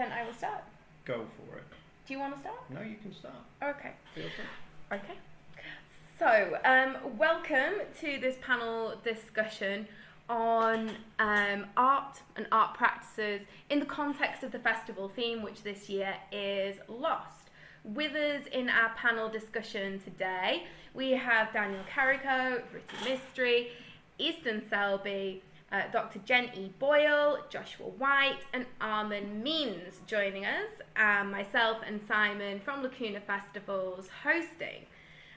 then I will start. Go for it. Do you want to start? No, you can start. Okay. Feel free. Okay. So, um, welcome to this panel discussion on um, art and art practices in the context of the festival theme, which this year is Lost. With us in our panel discussion today, we have Daniel Carrico, Vritti Mistry, Easton Selby, uh, Dr. Jen E. Boyle, Joshua White, and Armin Means joining us, and myself and Simon from Lacuna Festivals hosting.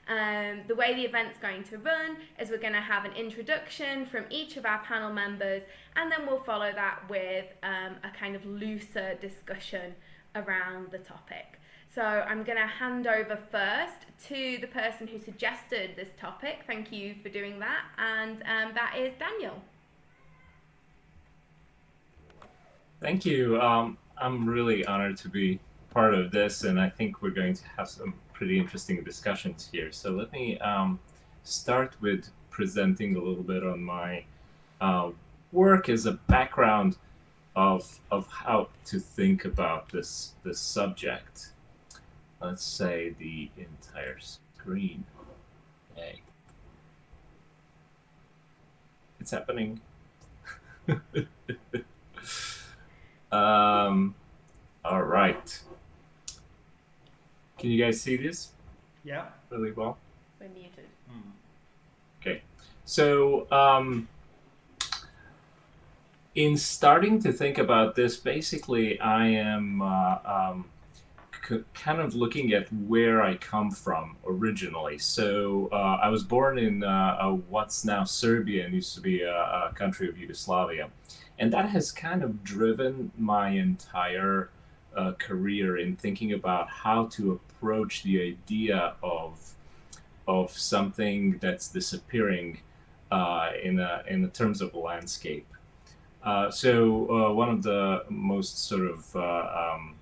Um, the way the event's going to run is we're going to have an introduction from each of our panel members, and then we'll follow that with um, a kind of looser discussion around the topic. So I'm going to hand over first to the person who suggested this topic. Thank you for doing that, and um, that is Daniel. Thank you. Um, I'm really honored to be part of this, and I think we're going to have some pretty interesting discussions here. So let me um, start with presenting a little bit on my uh, work as a background of of how to think about this this subject. Let's say the entire screen. Hey, it's happening. Um, all right. Can you guys see this Yeah. really well? We're muted. Okay. So, um, in starting to think about this, basically, I am uh, um, c- kind of looking at where I come from originally. So, uh, I was born in uh, uh, what's now Serbia and used to be a, a country of Yugoslavia. And that has kind of driven my entire uh, career in thinking about how to approach the idea of of something that's disappearing uh, in a, in the terms of a landscape. Uh, so uh, one of the most sort of uh, um,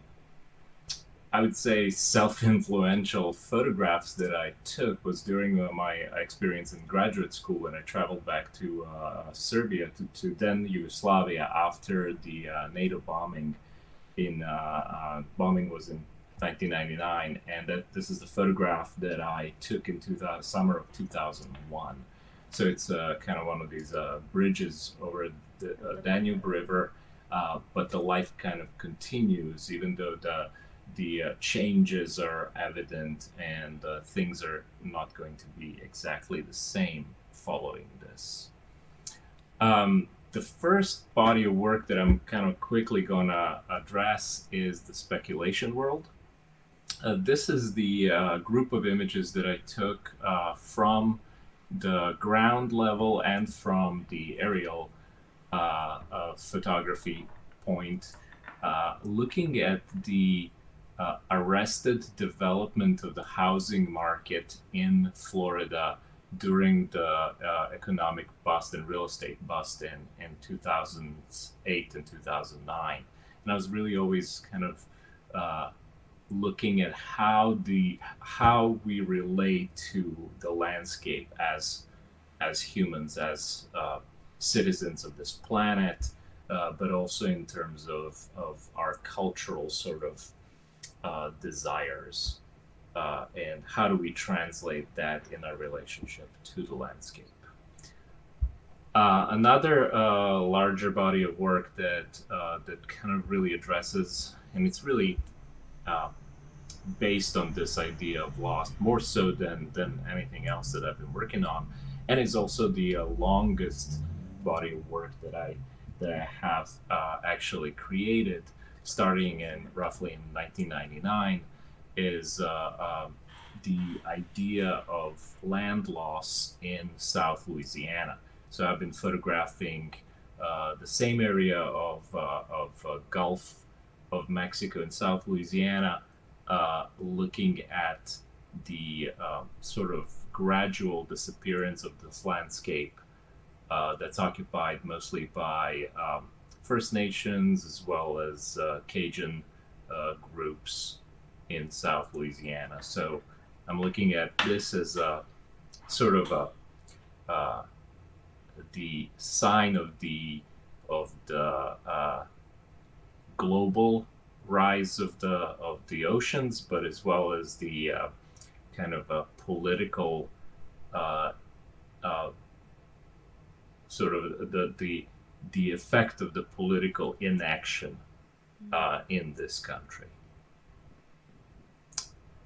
I would say self-influential photographs that I took was during uh, my experience in graduate school when I traveled back to uh, Serbia to, to then Yugoslavia after the uh, NATO bombing. In uh, uh, bombing was in 1999, and that this is the photograph that I took in 2000, summer of 2001. So it's uh, kind of one of these bridges over the Danube River, but the life kind of continues, even though the the uh, changes are evident and uh, things are not going to be exactly the same following this. Um, the first body of work that I'm kind of quickly going to address is the speculation world. Uh, this is the uh, group of images that I took uh, from the ground level and from the aerial uh, photography point, looking at the uh, arrested development of the housing market in Florida during the uh, economic bust and real estate bust in, in 2008 and 2009. And I was really always kind of uh, looking at how the how we relate to the landscape as as humans, as uh, citizens of this planet, uh, but also in terms of, of our cultural sort of uh, desires uh, and how do we translate that in our relationship to the landscape. Uh, another uh, larger body of work that uh, that kind of really addresses, and it's really uh, based on this idea of loss more so than than anything else that I've been working on, and it's also the uh, longest body of work that I that I have actually created, starting in roughly in 1999, is uh, um, the idea of land loss in South Louisiana. So I've been photographing uh, the same area of, uh, of uh, Gulf of Mexico and South Louisiana, uh, looking at the um, sort of gradual disappearance of this landscape uh, that's occupied mostly by um, First Nations as well as uh, Cajun uh, groups in South Louisiana. So I'm looking at this as a sort of a uh, the sign of the of the uh, global rise of the of the oceans, but as well as the uh, kind of a political uh, sort of the the the effect of the political inaction uh, in this country.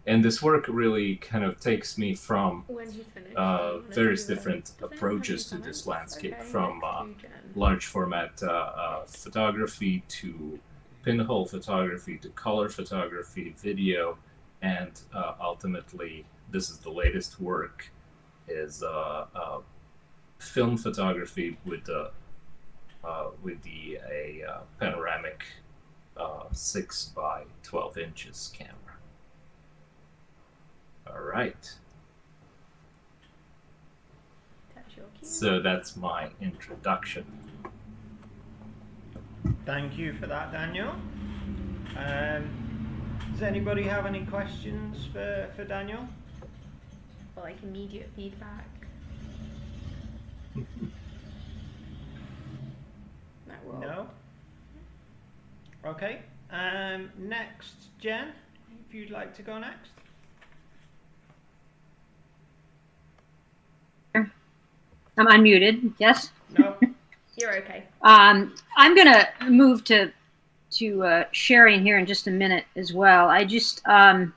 And this work really kind of takes me from uh, various different approaches to this landscape, from uh, large format uh, uh, photography to pinhole photography to color photography, video, and uh, ultimately, this is the latest work, is film photography with the with the a panoramic uh, 6 by 12 inches camera. All right. So that's my introduction. Thank you for that, Daniel. Um, does anybody have any questions for, for Daniel? Or like immediate feedback? no? Okay. Um, next, Jen, if you'd like to go next. I'm unmuted. Yes. No. You're okay. Um, I'm going to move to to uh, sharing here in just a minute as well. I just um,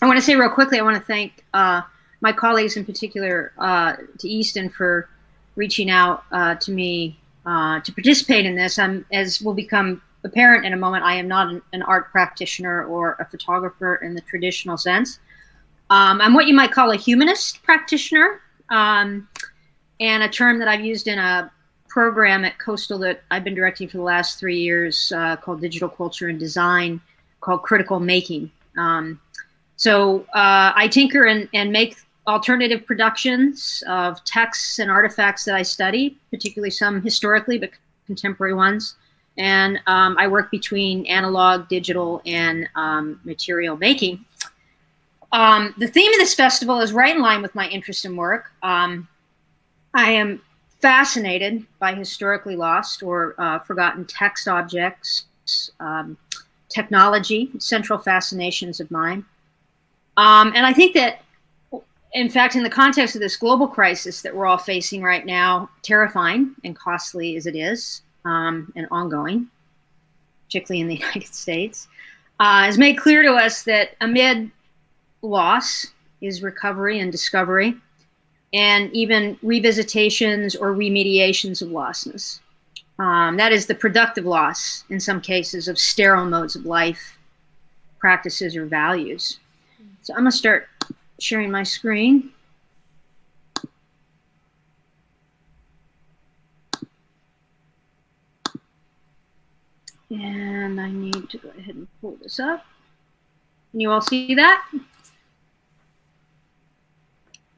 I want to say real quickly. I want to thank uh, my colleagues in particular uh, to Easton for reaching out uh, to me uh, to participate in this. I'm as will become apparent in a moment, I am not an, an art practitioner or a photographer in the traditional sense. Um, I'm what you might call a humanist practitioner, um, and a term that I've used in a program at Coastal that I've been directing for the last three years uh, called Digital Culture and Design, called Critical Making. Um, so uh, I tinker and, and make alternative productions of texts and artifacts that I study, particularly some historically, but contemporary ones and um, I work between analog, digital, and um, material making. Um, the theme of this festival is right in line with my interest in work. Um, I am fascinated by historically lost or uh, forgotten text objects, um, technology, central fascinations of mine. Um, and I think that, in fact, in the context of this global crisis that we're all facing right now, terrifying and costly as it is, um, and ongoing, particularly in the United States, uh, has made clear to us that amid loss is recovery and discovery, and even revisitations or remediations of lostness. Um, that is the productive loss, in some cases, of sterile modes of life, practices, or values. So I'm going to start sharing my screen. And I need to go ahead and pull this up. Can you all see that?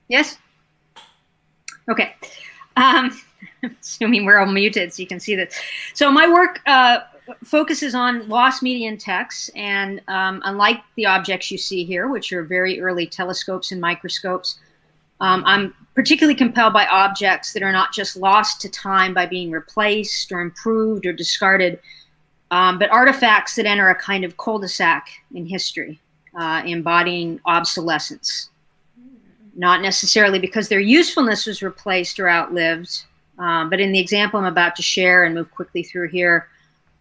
Yes? Okay. Um, assuming we're all muted so you can see this. So my work uh, focuses on lost media and texts, and um, unlike the objects you see here, which are very early telescopes and microscopes, um, I'm particularly compelled by objects that are not just lost to time by being replaced or improved or discarded, um, but artifacts that enter a kind of cul-de-sac in history, uh, embodying obsolescence. Not necessarily because their usefulness was replaced or outlived, um, but in the example I'm about to share and move quickly through here,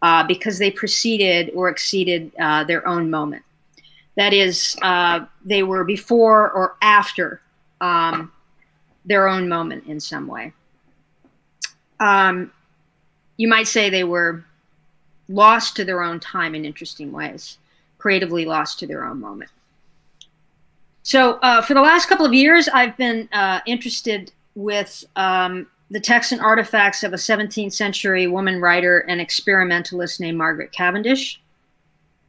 uh, because they preceded or exceeded uh, their own moment. That is, uh, they were before or after um, their own moment in some way. Um, you might say they were lost to their own time in interesting ways, creatively lost to their own moment. So uh, for the last couple of years, I've been uh, interested with um, the texts and artifacts of a 17th century woman writer and experimentalist named Margaret Cavendish.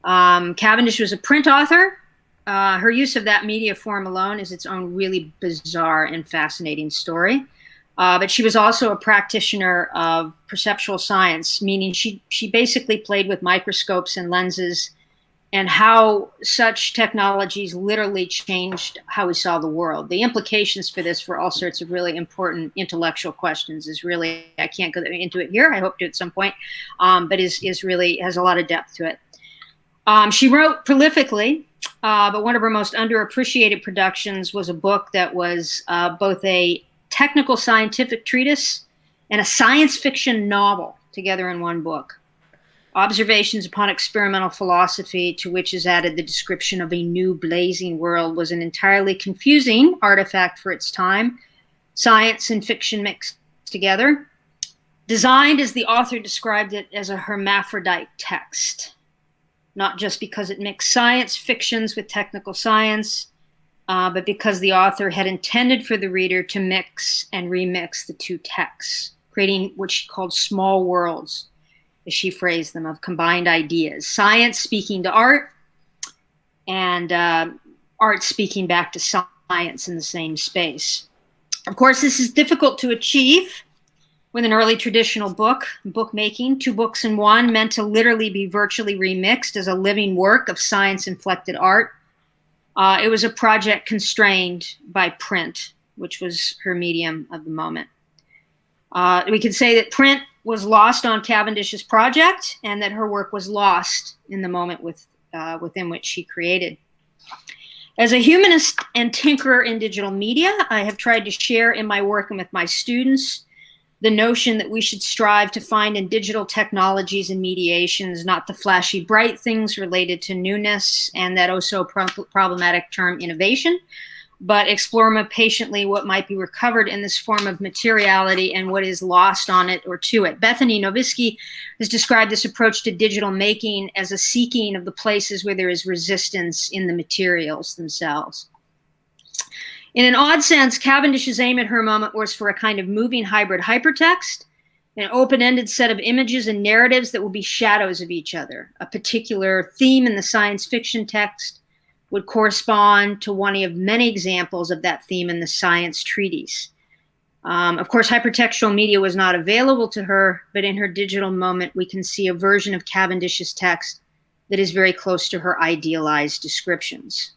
Um, Cavendish was a print author. Uh, her use of that media form alone is its own really bizarre and fascinating story. Uh, but she was also a practitioner of perceptual science, meaning she, she basically played with microscopes and lenses and how such technologies literally changed how we saw the world. The implications for this for all sorts of really important intellectual questions is really, I can't go into it here, I hope to at some point, um, but is, is really, has a lot of depth to it. Um, she wrote prolifically, uh, but one of her most underappreciated productions was a book that was uh, both a technical scientific treatise and a science fiction novel together in one book. Observations upon experimental philosophy, to which is added the description of a new blazing world, was an entirely confusing artifact for its time. Science and fiction mixed together. Designed as the author described it as a hermaphrodite text, not just because it mixed science fictions with technical science, uh, but because the author had intended for the reader to mix and remix the two texts, creating what she called small worlds as she phrased them, of combined ideas. Science speaking to art, and uh, art speaking back to science in the same space. Of course, this is difficult to achieve with an early traditional book, bookmaking, two books in one, meant to literally be virtually remixed as a living work of science inflected art. Uh, it was a project constrained by print, which was her medium of the moment. Uh, we could say that print was lost on Cavendish's project and that her work was lost in the moment with, uh, within which she created. As a humanist and tinkerer in digital media, I have tried to share in my work and with my students the notion that we should strive to find in digital technologies and mediations not the flashy bright things related to newness and that also pro problematic term innovation, but explore more patiently what might be recovered in this form of materiality and what is lost on it or to it. Bethany Nowviskie has described this approach to digital making as a seeking of the places where there is resistance in the materials themselves. In an odd sense, Cavendish's aim at her moment was for a kind of moving hybrid hypertext, an open-ended set of images and narratives that will be shadows of each other, a particular theme in the science fiction text, would correspond to one of many examples of that theme in the science treatise. Um, of course, hypertextual media was not available to her, but in her digital moment, we can see a version of Cavendish's text that is very close to her idealized descriptions.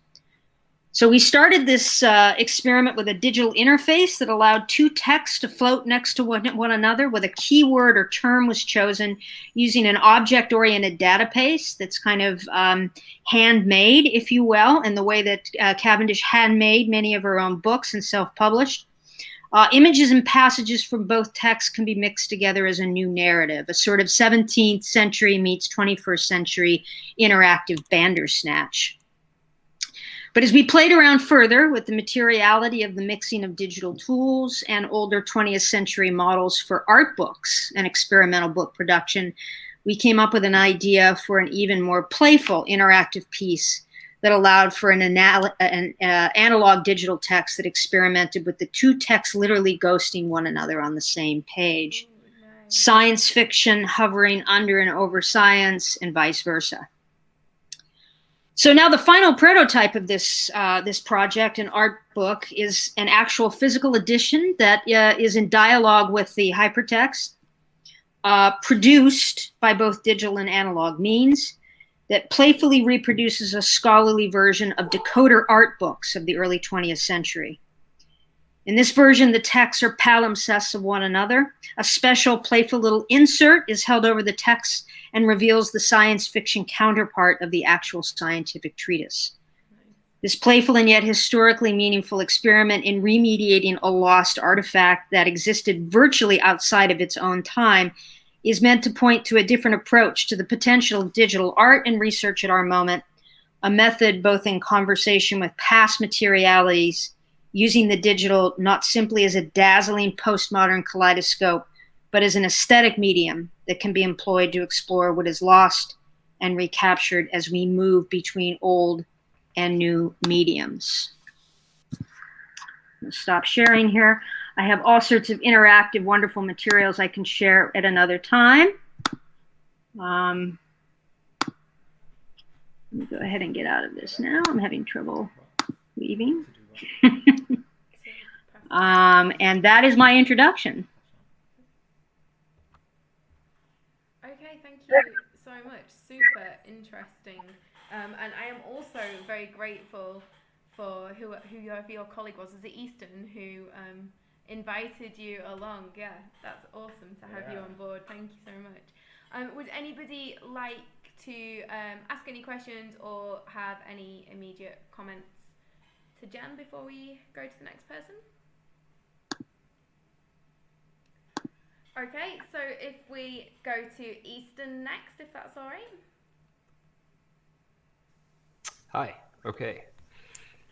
So we started this uh, experiment with a digital interface that allowed two texts to float next to one, one another with a keyword or term was chosen using an object-oriented database that's kind of um, handmade, if you will, in the way that uh, Cavendish handmade many of her own books and self-published. Uh, images and passages from both texts can be mixed together as a new narrative, a sort of 17th century meets 21st century interactive Bandersnatch. But as we played around further with the materiality of the mixing of digital tools and older 20th century models for art books and experimental book production, we came up with an idea for an even more playful interactive piece that allowed for an, anal an uh, analog digital text that experimented with the two texts literally ghosting one another on the same page. Science fiction hovering under and over science and vice versa. So now the final prototype of this uh, this project, an art book, is an actual physical edition that uh, is in dialogue with the hypertext, uh, produced by both digital and analog means, that playfully reproduces a scholarly version of decoder art books of the early 20th century. In this version, the texts are palimpsests of one another. A special playful little insert is held over the text and reveals the science fiction counterpart of the actual scientific treatise. This playful and yet historically meaningful experiment in remediating a lost artifact that existed virtually outside of its own time is meant to point to a different approach to the potential of digital art and research at our moment, a method both in conversation with past materialities using the digital not simply as a dazzling postmodern kaleidoscope, but as an aesthetic medium that can be employed to explore what is lost and recaptured as we move between old and new mediums. stop sharing here. I have all sorts of interactive, wonderful materials I can share at another time. Um, let me go ahead and get out of this now. I'm having trouble leaving. Um, and that is my introduction. Okay, thank you so much. Super interesting. Um, and I am also very grateful for who, whoever your colleague was. Was it Easton who um, invited you along? Yeah, that's awesome to have yeah. you on board. Thank you so much. Um, would anybody like to um, ask any questions or have any immediate comments Jen before we go to the next person? Okay, so if we go to Easton next, if that's all right. Hi. Okay.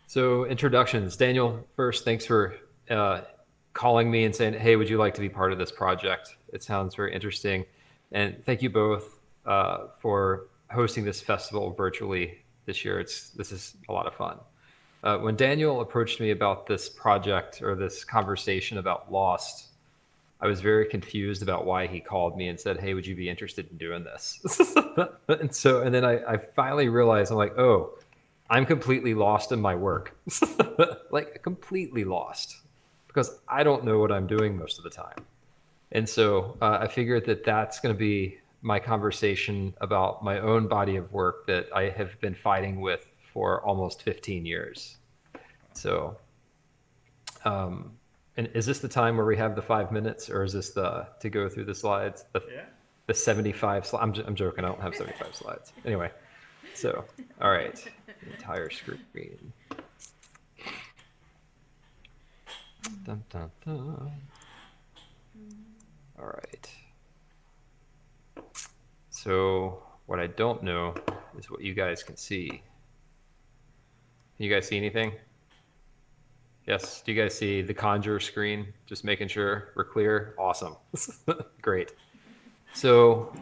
So introductions. Daniel, first, thanks for uh, calling me and saying, "Hey, would you like to be part of this project?" It sounds very interesting, and thank you both uh, for hosting this festival virtually this year. It's this is a lot of fun. Uh, when Daniel approached me about this project or this conversation about Lost, I was very confused about why he called me and said, "Hey, would you be interested in doing this?" and so, and then I, I finally realized I'm like, "Oh, I'm completely lost in my work, like completely lost, because I don't know what I'm doing most of the time." And so uh, I figured that that's going to be my conversation about my own body of work that I have been fighting with for almost 15 years. So. Um, and is this the time where we have the five minutes, or is this the to go through the slides? The, Yeah. the 75 slides. I'm, j- I'm joking. I don't have 75 slides. Anyway, so all right, entire screen. Dun, dun, dun. All right. So what I don't know is what you guys can see. You guys see anything? Yes. Do you guys see the Conjure screen? Just making sure we're clear. Awesome. Great. So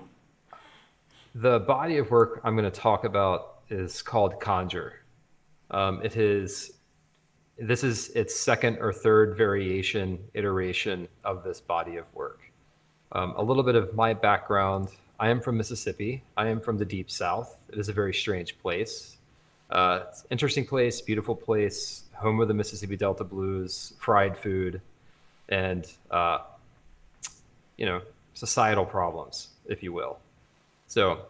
the body of work I'm going to talk about is called Conjure. Um, it is this is its second or third variation iteration of this body of work. Um, a little bit of my background. I am from Mississippi. I am from the deep south. It is a very strange place. Uh, it's an interesting place, beautiful place, home of the Mississippi Delta blues, fried food, and uh, you know societal problems, if you will. So,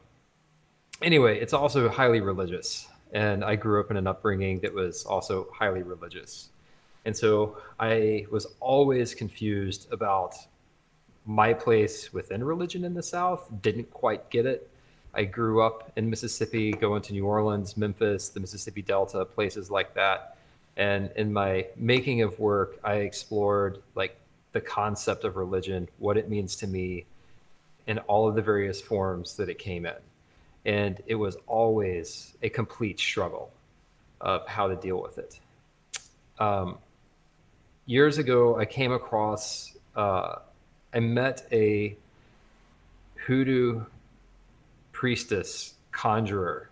anyway, it's also highly religious, and I grew up in an upbringing that was also highly religious, and so I was always confused about my place within religion in the South. Didn't quite get it. I grew up in Mississippi, going to New Orleans, Memphis, the Mississippi Delta, places like that. And in my making of work, I explored like the concept of religion, what it means to me, in all of the various forms that it came in. And it was always a complete struggle of how to deal with it. Um, years ago, I came across, uh, I met a hoodoo priestess conjurer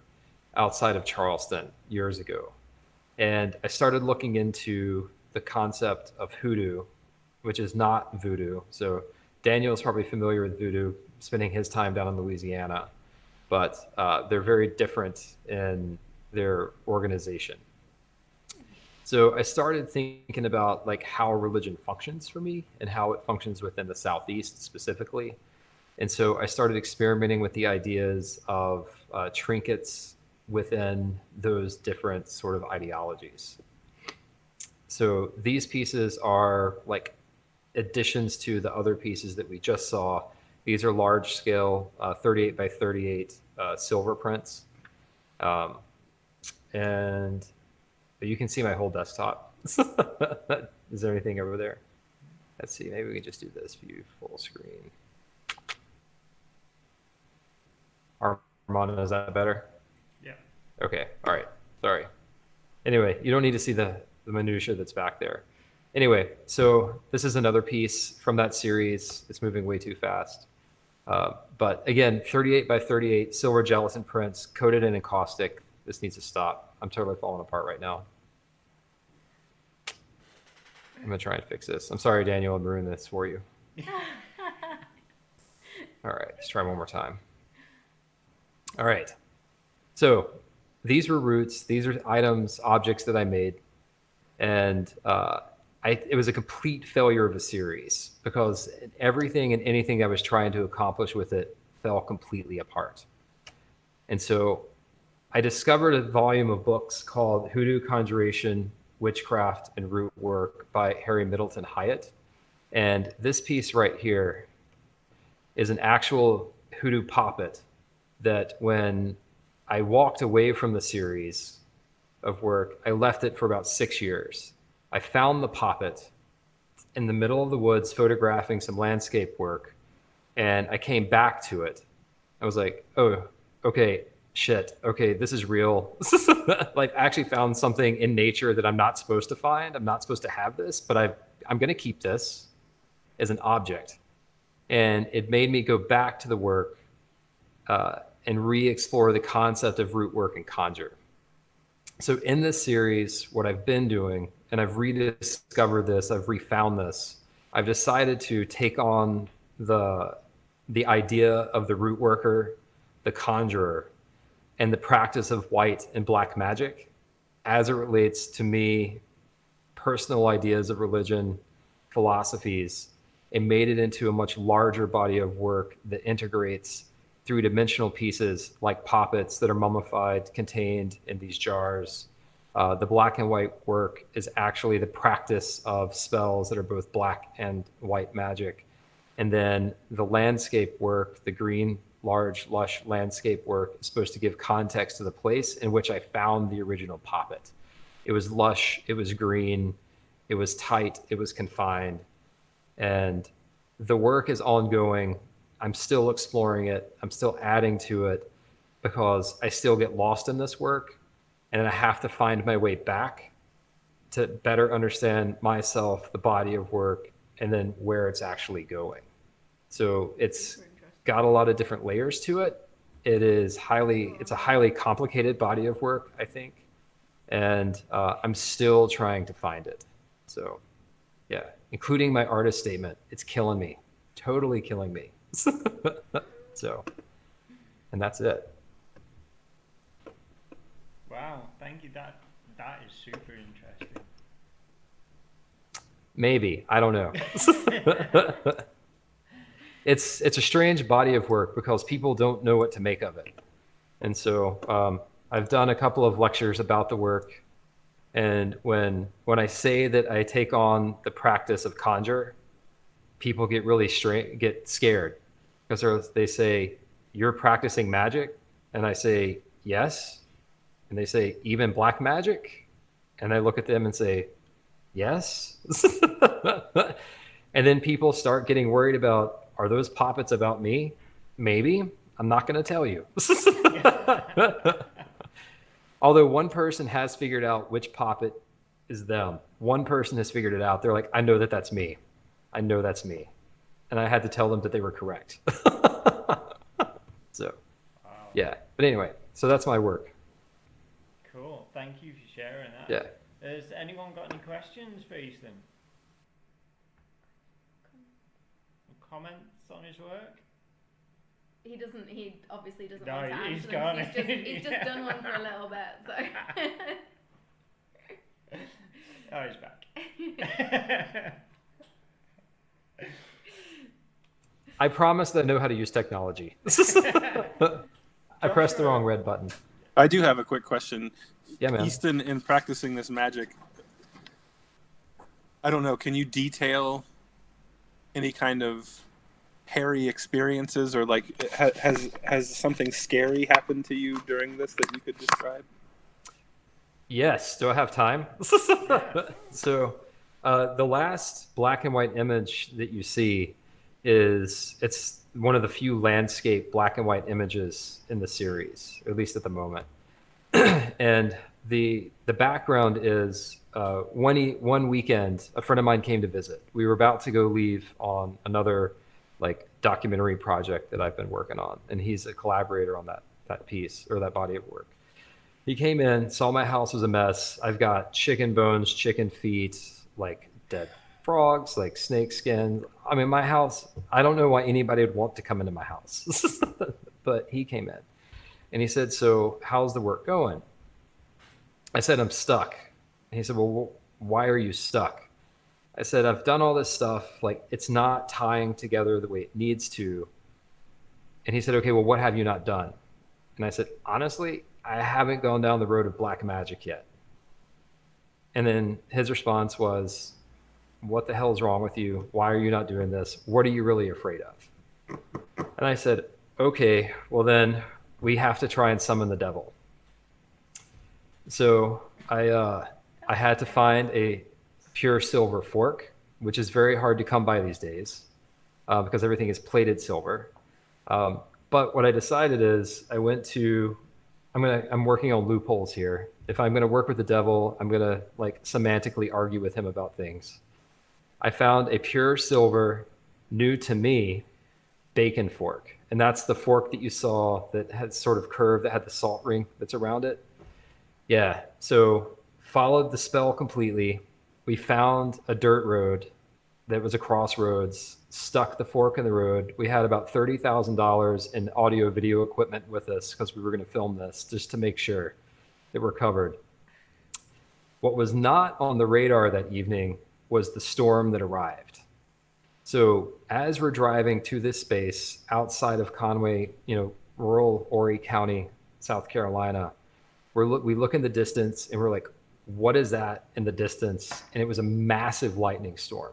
outside of Charleston years ago. And I started looking into the concept of hoodoo, which is not voodoo. So Daniel is probably familiar with voodoo, spending his time down in Louisiana, but uh, they're very different in their organization. So I started thinking about like how religion functions for me and how it functions within the Southeast specifically. And so I started experimenting with the ideas of uh, trinkets within those different sort of ideologies. So these pieces are like additions to the other pieces that we just saw. These are large scale, uh, 38 by 38 uh, silver prints. Um, and you can see my whole desktop. Is there anything over there? Let's see, maybe we can just do this view full screen. Armand, is that better? Yeah. Okay, all right, sorry. Anyway, you don't need to see the, the minutia that's back there. Anyway, so this is another piece from that series. It's moving way too fast. Uh, but again, 38 by 38 silver gelatin prints coated in encaustic. This needs to stop. I'm totally falling apart right now. I'm gonna try and fix this. I'm sorry, Daniel, I ruined this for you. All right, let's try one more time. All right. So these were roots. These are items, objects that I made. And uh, I, it was a complete failure of a series because everything and anything I was trying to accomplish with it fell completely apart. And so I discovered a volume of books called Hoodoo Conjuration, Witchcraft, and Root Work by Harry Middleton Hyatt. And this piece right here is an actual hoodoo poppet that when I walked away from the series of work, I left it for about six years. I found the poppet in the middle of the woods photographing some landscape work, and I came back to it. I was like, oh, okay, shit, okay, this is real. like, I actually found something in nature that I'm not supposed to find. I'm not supposed to have this, but I, I'm going to keep this as an object. And it made me go back to the work uh, and re explore the concept of root work and conjure. So, in this series, what I've been doing, and I've rediscovered this, I've refound this, I've decided to take on the, the idea of the root worker, the conjurer, and the practice of white and black magic as it relates to me, personal ideas of religion, philosophies, and made it into a much larger body of work that integrates three dimensional pieces like poppets that are mummified, contained in these jars. Uh, the black and white work is actually the practice of spells that are both black and white magic. And then the landscape work, the green, large, lush landscape work, is supposed to give context to the place in which I found the original poppet. It was lush, it was green, it was tight, it was confined. And the work is ongoing I'm still exploring it. I'm still adding to it because I still get lost in this work and I have to find my way back to better understand myself, the body of work, and then where it's actually going. So it's got a lot of different layers to it. It is highly, it's a highly complicated body of work, I think. And uh, I'm still trying to find it. So yeah, including my artist statement. It's killing me, totally killing me. so, and that's it. Wow, thank you. That that is super interesting. Maybe I don't know. it's it's a strange body of work because people don't know what to make of it, and so um, I've done a couple of lectures about the work, and when when I say that I take on the practice of conjure, people get really stra- get scared because they say you're practicing magic? And i say yes. And they say even black magic? And i look at them and say yes. And then people start getting worried about are those poppets about me? Maybe. I'm not going to tell you. Although one person has figured out which poppet is them. One person has figured it out. They're like i know that that's me. I know that's me and I had to tell them that they were correct. so, wow. yeah. But anyway, so that's my work. Cool. Thank you for sharing that. Yeah. Has anyone got any questions for Ethan? Comments on his work? He doesn't. He obviously doesn't no, want to answer he's them. Gone. He's just, he's just done one for a little bit. So. oh, he's back. I promise that I know how to use technology. I pressed the wrong red button. I do have a quick question. Yeah, man. Easton, in practicing this magic, I don't know, can you detail any kind of hairy experiences or like has has something scary happened to you during this that you could describe? Yes. Do I have time? so, uh, the last black and white image that you see is it's one of the few landscape black and white images in the series, at least at the moment. and the the background is uh, one one weekend, a friend of mine came to visit. We were about to go leave on another like documentary project that I've been working on, and he's a collaborator on that that piece or that body of work. He came in, saw my house was a mess. I've got chicken bones, chicken feet, like dead frogs, like snake skin. I mean, my house, I don't know why anybody would want to come into my house, but he came in and he said, So, how's the work going? I said, I'm stuck. And he said, Well, why are you stuck? I said, I've done all this stuff. Like, it's not tying together the way it needs to. And he said, Okay, well, what have you not done? And I said, Honestly, I haven't gone down the road of black magic yet. And then his response was, what the hell is wrong with you? Why are you not doing this? What are you really afraid of? And I said, okay, well then we have to try and summon the devil. So I uh, I had to find a pure silver fork, which is very hard to come by these days uh, because everything is plated silver. Um, but what I decided is I went to I'm gonna I'm working on loopholes here. If I'm gonna work with the devil, I'm gonna like semantically argue with him about things. I found a pure silver, new to me, bacon fork, and that's the fork that you saw that had sort of curved that had the salt ring that's around it. Yeah. So followed the spell completely. We found a dirt road that was a crossroads, stuck the fork in the road. We had about $30,000 in audio video equipment with us because we were going to film this just to make sure that we're covered. What was not on the radar that evening was the storm that arrived. So as we're driving to this space outside of Conway, you know, rural Horry County, South Carolina, we're look, we look in the distance and we're like, what is that in the distance? And it was a massive lightning storm.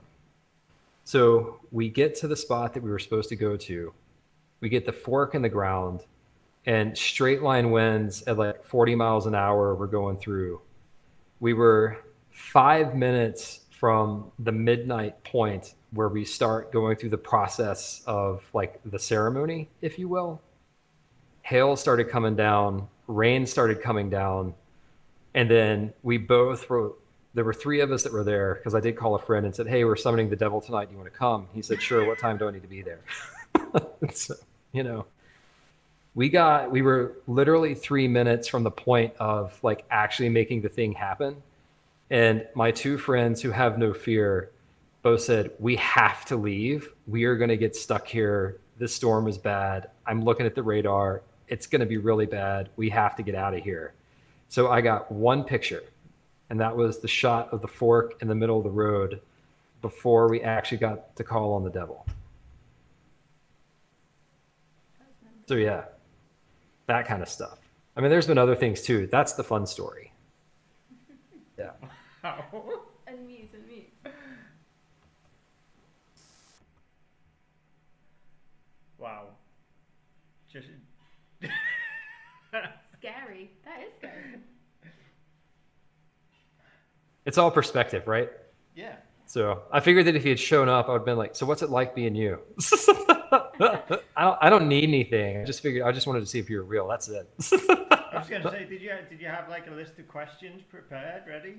So we get to the spot that we were supposed to go to. We get the fork in the ground and straight line winds at like 40 miles an hour we're going through. We were five minutes from the midnight point where we start going through the process of like the ceremony, if you will. Hail started coming down, rain started coming down, and then we both were there were three of us that were there because I did call a friend and said, "Hey, we're summoning the devil tonight. Do you want to come?" He said, "Sure. What time do I need to be there?" so, you know, we got we were literally three minutes from the point of like actually making the thing happen, and my two friends who have no fear both said, "We have to leave. We are going to get stuck here. This storm is bad. I'm looking at the radar. It's going to be really bad. We have to get out of here." So I got one picture and that was the shot of the fork in the middle of the road before we actually got to call on the devil. So yeah, that kind of stuff. I mean, there's been other things too. That's the fun story. Yeah. Unmute, unmute. Wow. Just Scary. That is scary. It's all perspective, right? yeah. So I figured that if he had shown up, I would have been like, "So what's it like being you?" I don't. I don't need anything. I just figured. I just wanted to see if you were real. That's it. I was going to say, did you did you have like a list of questions prepared, ready?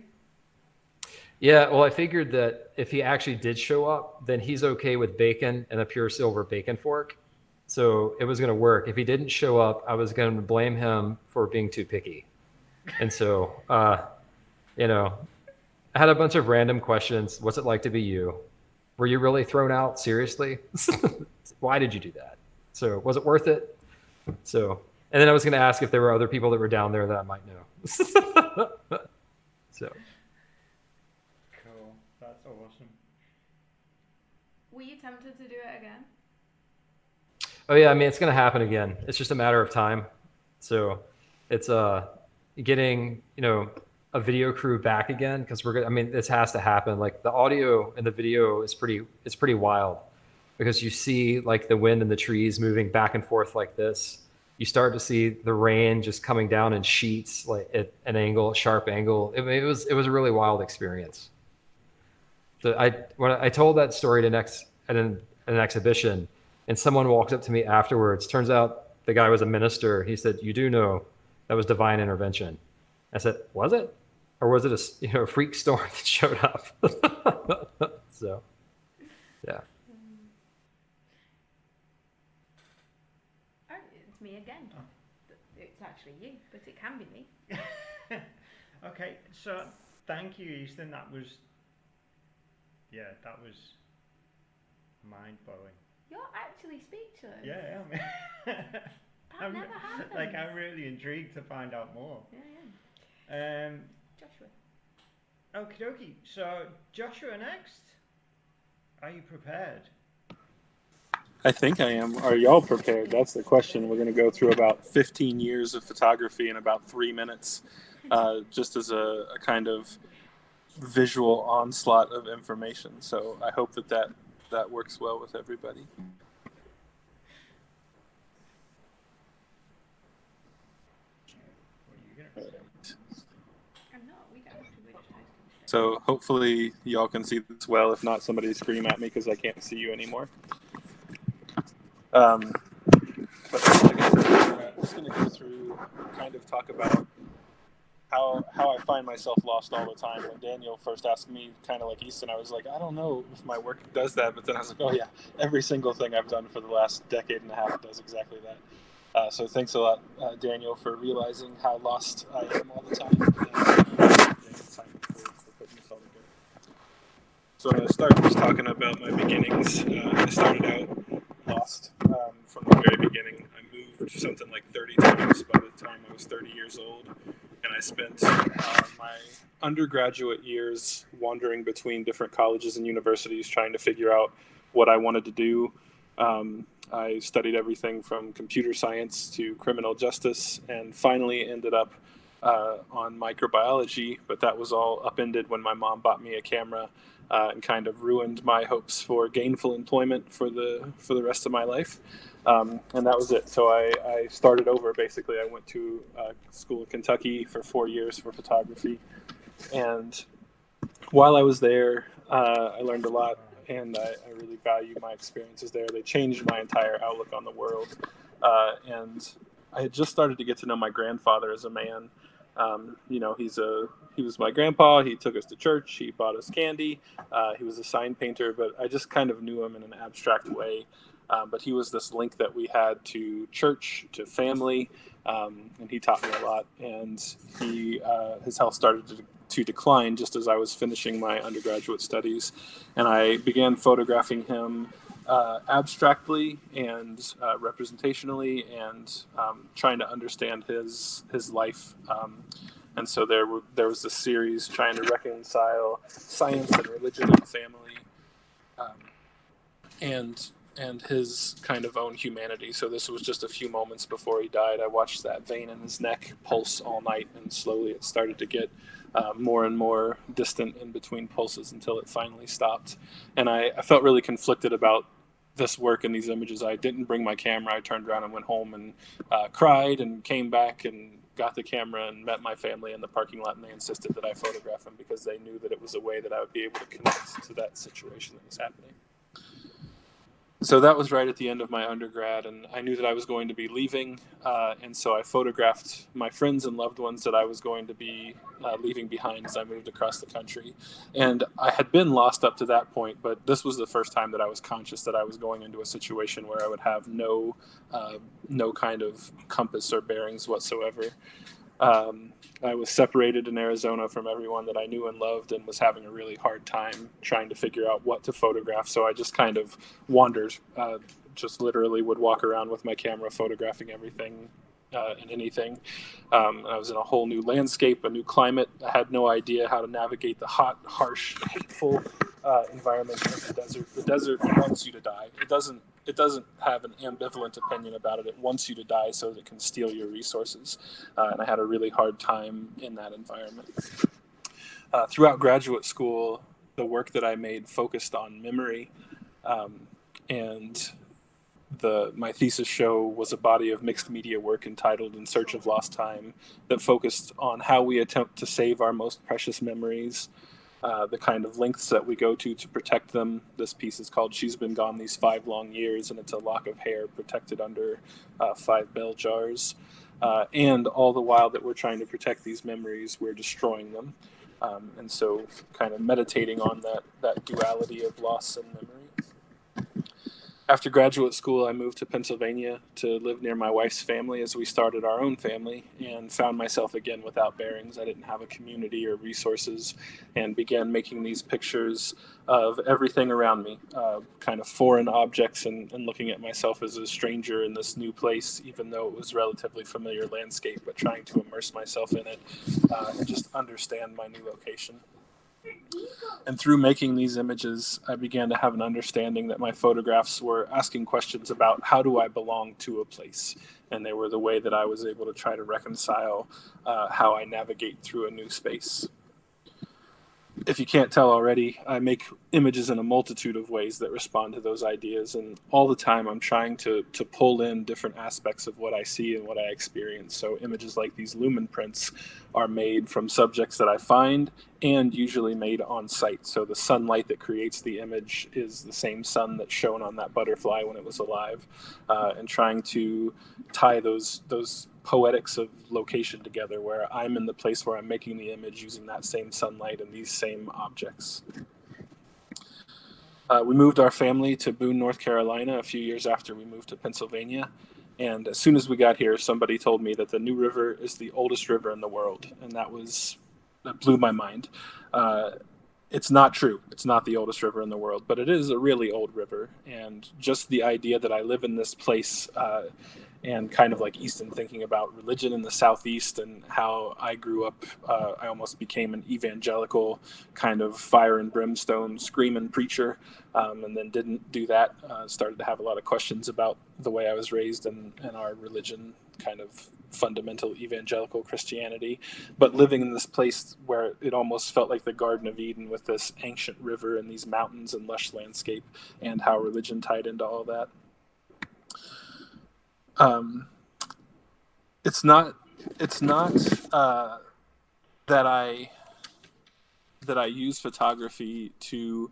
yeah. Well, I figured that if he actually did show up, then he's okay with bacon and a pure silver bacon fork. So it was going to work. If he didn't show up, I was going to blame him for being too picky. And so, uh, you know, I had a bunch of random questions. What's it like to be you? Were you really thrown out? Seriously? Why did you do that? So was it worth it? So, and then I was going to ask if there were other people that were down there that I might know. so, Cool. That's awesome. Were you tempted to do it again? Oh yeah, I mean, it's going to happen again. It's just a matter of time. So it's, uh, getting, you know, a video crew back again because we're gonna i mean this has to happen like the audio and the video is pretty it's pretty wild because you see like the wind and the trees moving back and forth like this you start to see the rain just coming down in sheets like at an angle sharp angle it, it was it was a really wild experience so i when i told that story to next at an, an exhibition and someone walked up to me afterwards turns out the guy was a minister he said you do know that was divine intervention I said, "Was it, or was it a s- you know a freak storm that showed up?" so, yeah. Oh, it's me again. Oh. It's actually you, but it can be me. okay, so thank you, Easton. That was, yeah, that was mind blowing. You're actually speechless. Yeah, yeah. That I'm, never happens. like I'm really intrigued to find out more. Yeah, yeah. Um, Joshua. okie dokie. So Joshua next. Are you prepared? I think I am. Are y'all prepared? That's the question. We're going to go through about 15 years of photography in about three minutes, uh, just as a, a kind of visual onslaught of information. So I hope that that, that works well with everybody. So hopefully y'all can see this well. If not, somebody scream at me because I can't see you anymore. Um, but like I said, I'm just going to go through, kind of talk about how how I find myself lost all the time. When Daniel first asked me, kind of like Easton, I was like, I don't know if my work does that. But then I was like, oh yeah, every single thing I've done for the last decade and a half does exactly that. Uh, so thanks a lot, uh, Daniel, for realizing how lost I am all the time. So I'm to start just talking about my beginnings. Uh, I started out lost um, from the very beginning. I moved something like 30 times by the time I was 30 years old, and I spent uh, my undergraduate years wandering between different colleges and universities trying to figure out what I wanted to do. Um, I studied everything from computer science to criminal justice, and finally ended up uh, on microbiology. But that was all upended when my mom bought me a camera uh, and kind of ruined my hopes for gainful employment for the for the rest of my life. Um, and that was it. So I, I, started over. Basically, I went to uh, school in Kentucky for four years for photography, and while I was there, uh, I learned a lot, and I, I, really value my experiences there. They changed my entire outlook on the world, uh, and I had just started to get to know my grandfather as a man. Um, you know, he's a he was my grandpa. He took us to church. He bought us candy. Uh, he was a sign painter, but I just kind of knew him in an abstract way. Um, but he was this link that we had to church, to family, um, and he taught me a lot. And he uh, his health started to, to decline just as I was finishing my undergraduate studies, and I began photographing him uh, abstractly and uh, representationally, and um, trying to understand his his life. Um, and so there were, there was this series trying to reconcile science and religion and family, um, and and his kind of own humanity. So this was just a few moments before he died. I watched that vein in his neck pulse all night, and slowly it started to get uh, more and more distant in between pulses until it finally stopped. And I, I felt really conflicted about this work and these images. I didn't bring my camera. I turned around and went home and uh, cried and came back and got the camera and met my family in the parking lot, and they insisted that I photograph him because they knew that it was a way that I would be able to connect to that situation that was happening so that was right at the end of my undergrad, and I knew that I was going to be leaving, uh, and so I photographed my friends and loved ones that I was going to be uh, leaving behind as I moved across the country. And I had been lost up to that point, but this was the first time that I was conscious that I was going into a situation where I would have no, uh, no kind of compass or bearings whatsoever. Um, I was separated in Arizona from everyone that I knew and loved and was having a really hard time trying to figure out what to photograph. So I just kind of wandered, uh, just literally would walk around with my camera photographing everything uh, and anything. Um, I was in a whole new landscape, a new climate. I had no idea how to navigate the hot, harsh, hateful uh, environment of the desert. The desert wants you to die. It doesn't it doesn't have an ambivalent opinion about it. It wants you to die so that it can steal your resources. Uh, and I had a really hard time in that environment. Uh, throughout graduate school, the work that I made focused on memory. Um, and the my thesis show was a body of mixed media work entitled In Search of Lost Time that focused on how we attempt to save our most precious memories uh, the kind of lengths that we go to to protect them. This piece is called She's Been Gone These Five Long Years, and it's a lock of hair protected under uh, five bell jars. Uh, and all the while that we're trying to protect these memories, we're destroying them. Um, and so, kind of meditating on that, that duality of loss and memory after graduate school, I moved to Pennsylvania to live near my wife's family as we started our own family and found myself again without bearings. I didn't have a community or resources and began making these pictures of everything around me, uh, kind of foreign objects, and, and, looking at myself as a stranger in this new place, even though it was relatively familiar landscape, but trying to immerse myself in it uh, and just understand my new location. And through making these images, I began to have an understanding that my photographs were asking questions about how do I belong to a place? And they were the way that I was able to try to reconcile uh, how I navigate through a new space. If you can't tell already, I make images in a multitude of ways that respond to those ideas. And all the time, I'm trying to, to pull in different aspects of what I see and what I experience. So, images like these lumen prints are made from subjects that I find and usually made on site. So, the sunlight that creates the image is the same sun that's shown on that butterfly when it was alive. Uh, and trying to tie those, those poetics of location together where I'm in the place where I'm making the image using that same sunlight and these same objects. Uh, we moved our family to Boone, North Carolina a few years after we moved to Pennsylvania. And as soon as we got here, somebody told me that the New River is the oldest river in the world. And that was, that blew my mind. Uh, it's not true. It's not the oldest river in the world, but it is a really old river. And just the idea that I live in this place uh, and kind of like Easton thinking about religion in the Southeast and how I grew up. Uh, I almost became an evangelical kind of fire and brimstone screaming preacher, um, and then didn't do that. Uh, started to have a lot of questions about the way I was raised and, and our religion, kind of fundamental evangelical Christianity. But living in this place where it almost felt like the Garden of Eden with this ancient river and these mountains and lush landscape, and how religion tied into all that um, it's not it's not uh, that I that I use photography to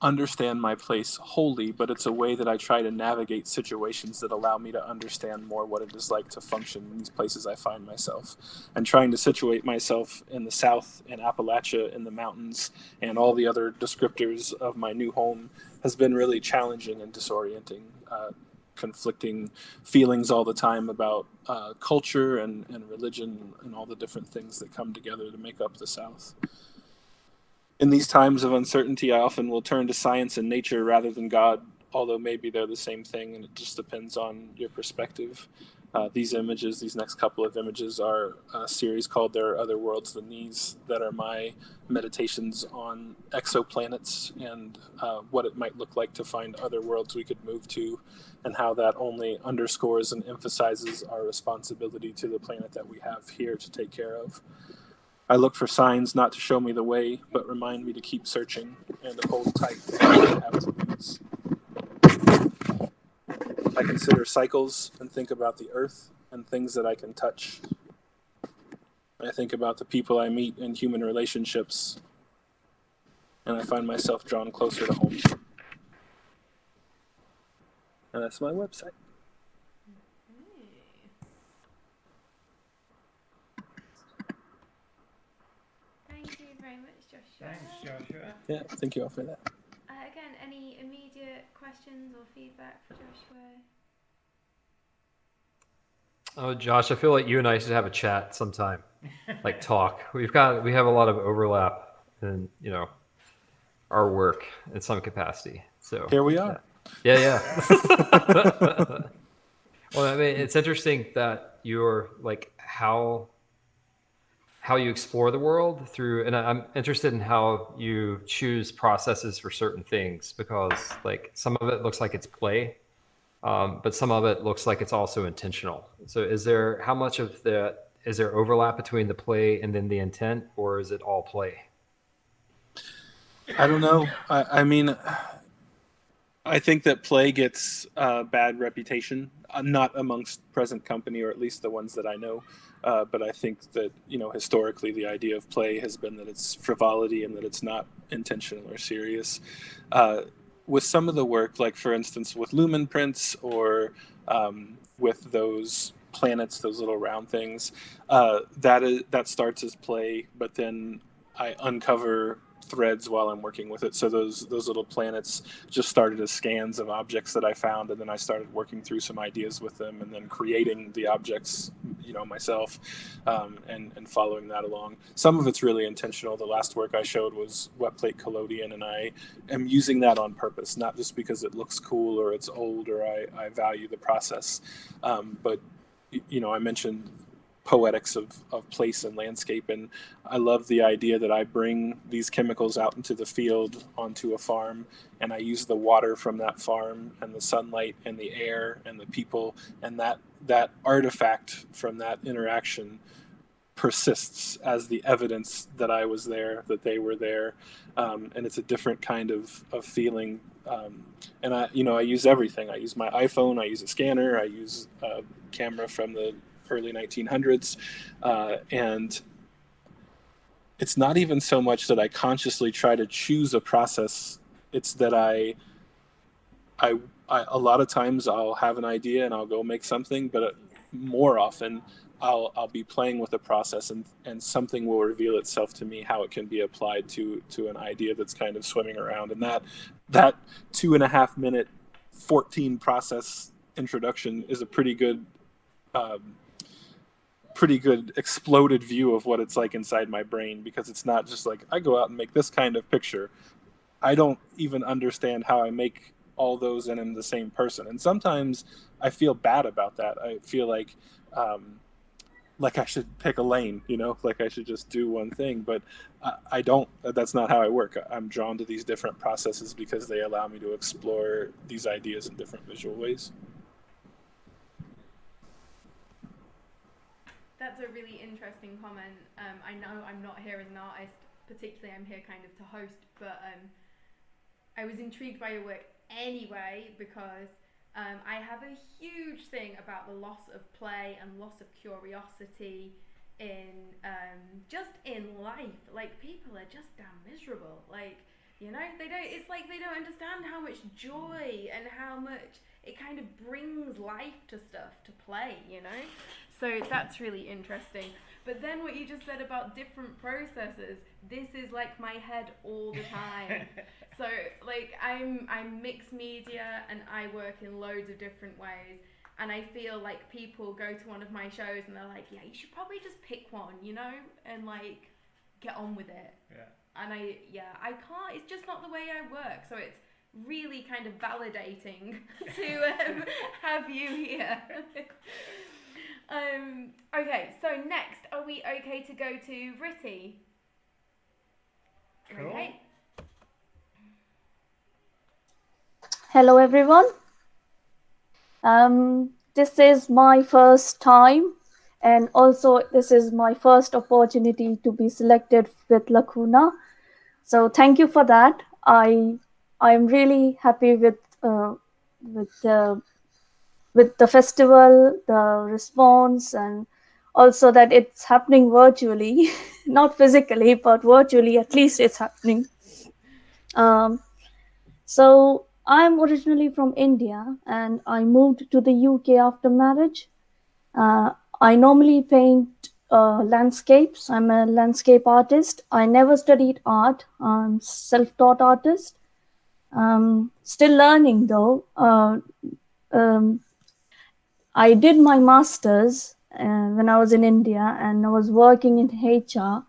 understand my place wholly, but it's a way that I try to navigate situations that allow me to understand more what it is like to function in these places I find myself. And trying to situate myself in the South, in Appalachia, in the mountains, and all the other descriptors of my new home has been really challenging and disorienting. Uh, conflicting feelings all the time about uh, culture and, and religion and all the different things that come together to make up the South. In these times of uncertainty, I often will turn to science and nature rather than God, although maybe they're the same thing and it just depends on your perspective. Uh, these images, these next couple of images, are a series called There Are Other Worlds Than These that are my meditations on exoplanets and uh, what it might look like to find other worlds we could move to, and how that only underscores and emphasizes our responsibility to the planet that we have here to take care of. I look for signs not to show me the way, but remind me to keep searching and to hold tight I consider cycles think about the earth and things that I can touch. I think about the people I meet in human relationships, and I find myself drawn closer to home. And that's my website. Thank you very much, Joshua. Thanks, Joshua. Yeah, thank you all for that. Uh, again, any immediate questions or feedback for Joshua? Oh, Josh, I feel like you and I should have a chat sometime, like talk. We've got we have a lot of overlap in you know our work in some capacity. So Here we are. Yeah, yeah. well, I mean, it's interesting that you're like how how you explore the world through, and I'm interested in how you choose processes for certain things because like some of it looks like it's play, um, but some of it looks like it's also intentional. So, is there how much of the, is there overlap between the play and then the intent, or is it all play? I don't know. I, I mean, I think that play gets a bad reputation, uh, not amongst present company, or at least the ones that I know. Uh, but I think that you know historically the idea of play has been that it's frivolity and that it's not intentional or serious. With some of the work, like for instance with lumen prints or um, with those planets, those little round things, uh, that is that starts as play, but then I uncover threads while I'm working with it. So those those little planets just started as scans of objects that I found, and then I started working through some ideas with them, and then creating the objects, you know, myself, um, and and following that along. Some of it's really intentional. The last work I showed was wet plate collodion, and I am using that on purpose, not just because it looks cool or it's old or I, I value the process, um, but you know, I mentioned poetics of, of place and landscape. And I love the idea that I bring these chemicals out into the field onto a farm and I use the water from that farm and the sunlight and the air and the people and that that artifact from that interaction persists as the evidence that I was there, that they were there, um, and it's a different kind of of feeling. Um, and I, you know, I use everything. I use my iPhone. I use a scanner. I use a camera from the early 1900s, uh, and it's not even so much that I consciously try to choose a process. It's that I, I, I a lot of times I'll have an idea and I'll go make something, but more often I'll I'll be playing with a process and and something will reveal itself to me how it can be applied to to an idea that's kind of swimming around and that that two and a half minute 14 process introduction is a pretty good um, pretty good exploded view of what it's like inside my brain because it's not just like I go out and make this kind of picture. I don't even understand how I make all those and I'm the same person. And sometimes I feel bad about that. I feel like um, like I should pick a lane, you know, like I should just do one thing. But I, I don't. That's not how I work. I'm drawn to these different processes because they allow me to explore these ideas in different visual ways. That's a really interesting comment. Um, I know I'm not here as an artist, particularly I'm here kind of to host, but um, I was intrigued by your work anyway because um, I have a huge thing about the loss of play and loss of curiosity in um, just in life. Like people are just damn miserable. Like you know, they don't. It's like they don't understand how much joy and how much it kind of brings life to stuff to play. You know, so that's really interesting. But then what you just said about different processes, this is like my head all the time. so like I'm I'm mixed media and I work in loads of different ways. And I feel like people go to one of my shows and they're like, yeah, you should probably just pick one, you know, and like get on with it. Yeah and I yeah I can't it's just not the way I work so it's really kind of validating to um, have you here um, okay so next are we okay to go to Ritty? Cool. okay Hello, everyone. Um, this is my first time, and also this is my first opportunity to be selected with Lacuna. So thank you for that. I I am really happy with uh, with the with the festival, the response, and also that it's happening virtually, not physically, but virtually. At least it's happening. Um, so I'm originally from India and I moved to the UK after marriage. Uh, I normally paint uh, landscapes. I'm a landscape artist. I never studied art. I'm self-taught artist. Um, still learning though. Uh, um, I did my masters uh, when I was in India and I was working in HR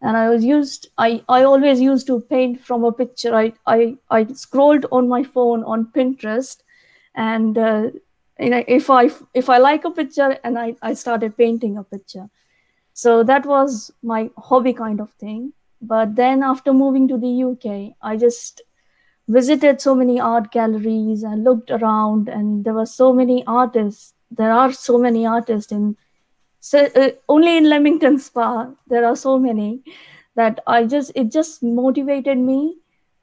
and I was used I, I always used to paint from a picture. I, I I scrolled on my phone on Pinterest and uh, you know, if I if I like a picture and I, I started painting a picture. So that was my hobby kind of thing. But then after moving to the UK, I just visited so many art galleries and looked around and there were so many artists. There are so many artists in so uh, only in Leamington Spa there are so many that I just it just motivated me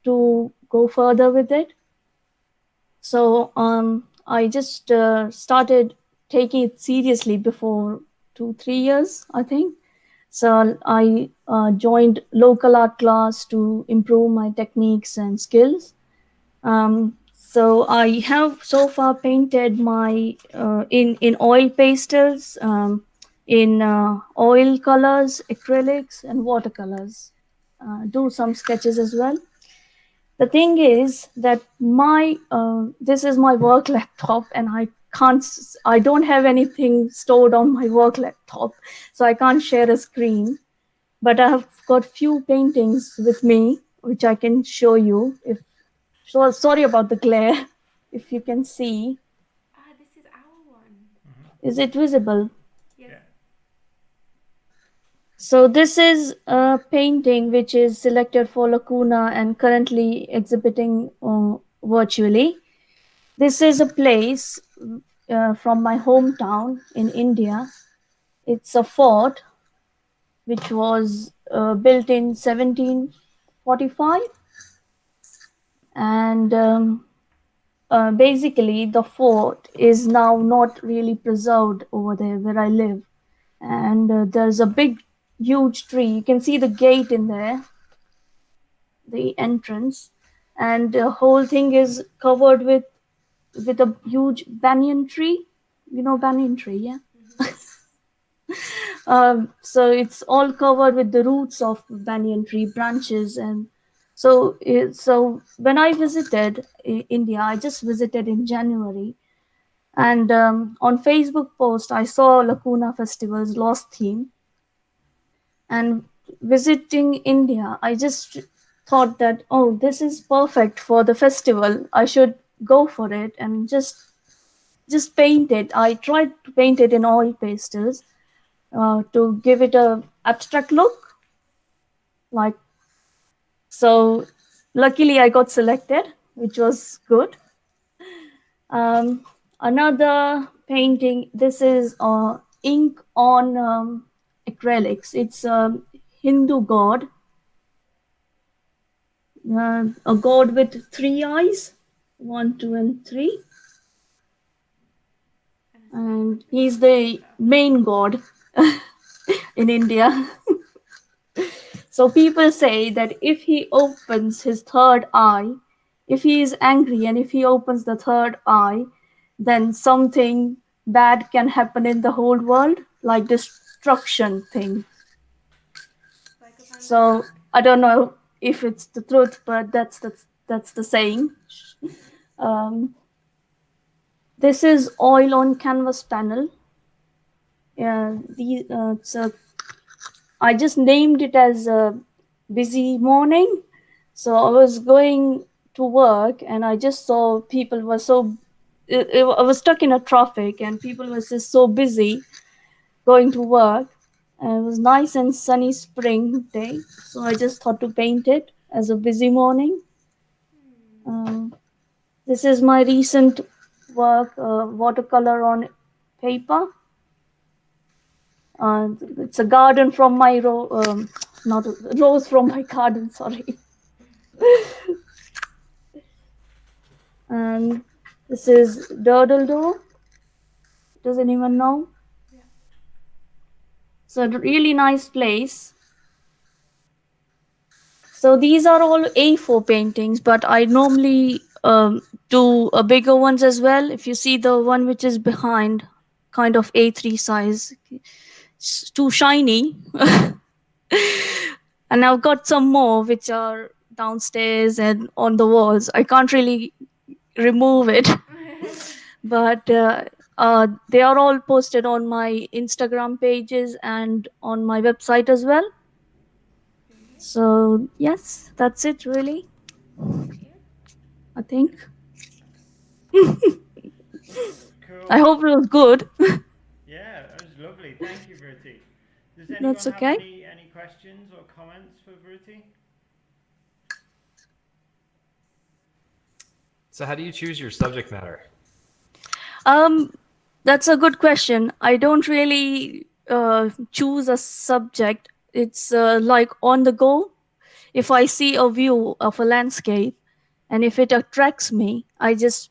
to go further with it. So um, I just uh, started taking it seriously before two three years I think. So I uh, joined local art class to improve my techniques and skills. Um, so I have so far painted my uh, in in oil pastels. Um, in uh, oil colors, acrylics, and watercolors. Uh, do some sketches as well. The thing is that my uh, this is my work laptop, and I can't. I don't have anything stored on my work laptop, so I can't share a screen. But I have got few paintings with me, which I can show you. If so, sorry about the glare. If you can see, ah this is our one is it visible? yes Yeah. So this is a painting which is selected for Lacuna and currently exhibiting uh, virtually. This is a place uh, from my hometown in India. It's a fort. which was uh, built in 1745. And um, uh, basically, the fort is now not really preserved over there where I live. And uh, there's a big, huge tree. You can see the gate in there, the entrance, and the whole thing is covered with with a huge banyan tree. You know banyan tree, yeah. um, so it's all covered with the roots of banyan tree branches and so so when i visited india i just visited in january. And um, on facebook post i saw lacuna festival's lost theme. And visiting india i just thought that oh this is perfect for the festival. I should go for it and just just paint it. I tried to paint it in oil pastels uh, to give it a abstract look like so luckily i got selected which was good. Um, another painting this is uh, ink on um, acrylics. It's a hindu god. Uh, a god with three eyes one two and three. And he's the main god in India. so people say that if he opens his third eye, if he is angry and if he opens the third eye, then something bad can happen in the whole world, like destruction thing. So I don't know if it's the truth, but that's the that's the saying. Um, this is oil on canvas panel. Yeah, the uh, it's a, I just named it as a busy morning. So I was going to work and I just saw people were so. It, it, I was stuck in a traffic and people were just so busy going to work. And it was nice and sunny spring day, so I just thought to paint it as a busy morning. Um, this is my recent work, uh, watercolor on paper. Uh, it's a garden from my ro- um, not a rose from my garden. Sorry. and this is Durdle Door. Does anyone know? So a really nice place. So these are all A4 paintings, but I normally um, do a bigger ones as well. If you see the one which is behind, kind of A3 size, too shiny. and I've got some more which are downstairs and on the walls. I can't really remove it, but uh, uh, they are all posted on my Instagram pages and on my website as well. So yes, that's it really. I think. Cool. I hope it was good. Yeah, that was lovely. Thank you, Vruti. Does anyone That's have okay. any, any questions or comments for Vruti? So how do you choose your subject matter? Um, that's a good question. I don't really uh, choose a subject. It's uh, like on the go. If I see a view of a landscape, and if it attracts me, I just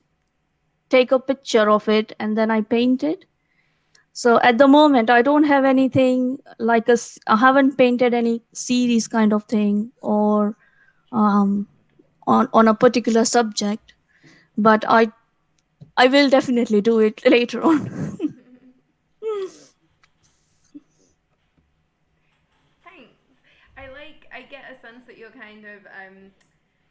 take a picture of it and then I paint it. So at the moment, I don't have anything like a. I haven't painted any series kind of thing or um, on on a particular subject, but I I will definitely do it later on. Thanks. I like. I get a sense that you're kind of, um,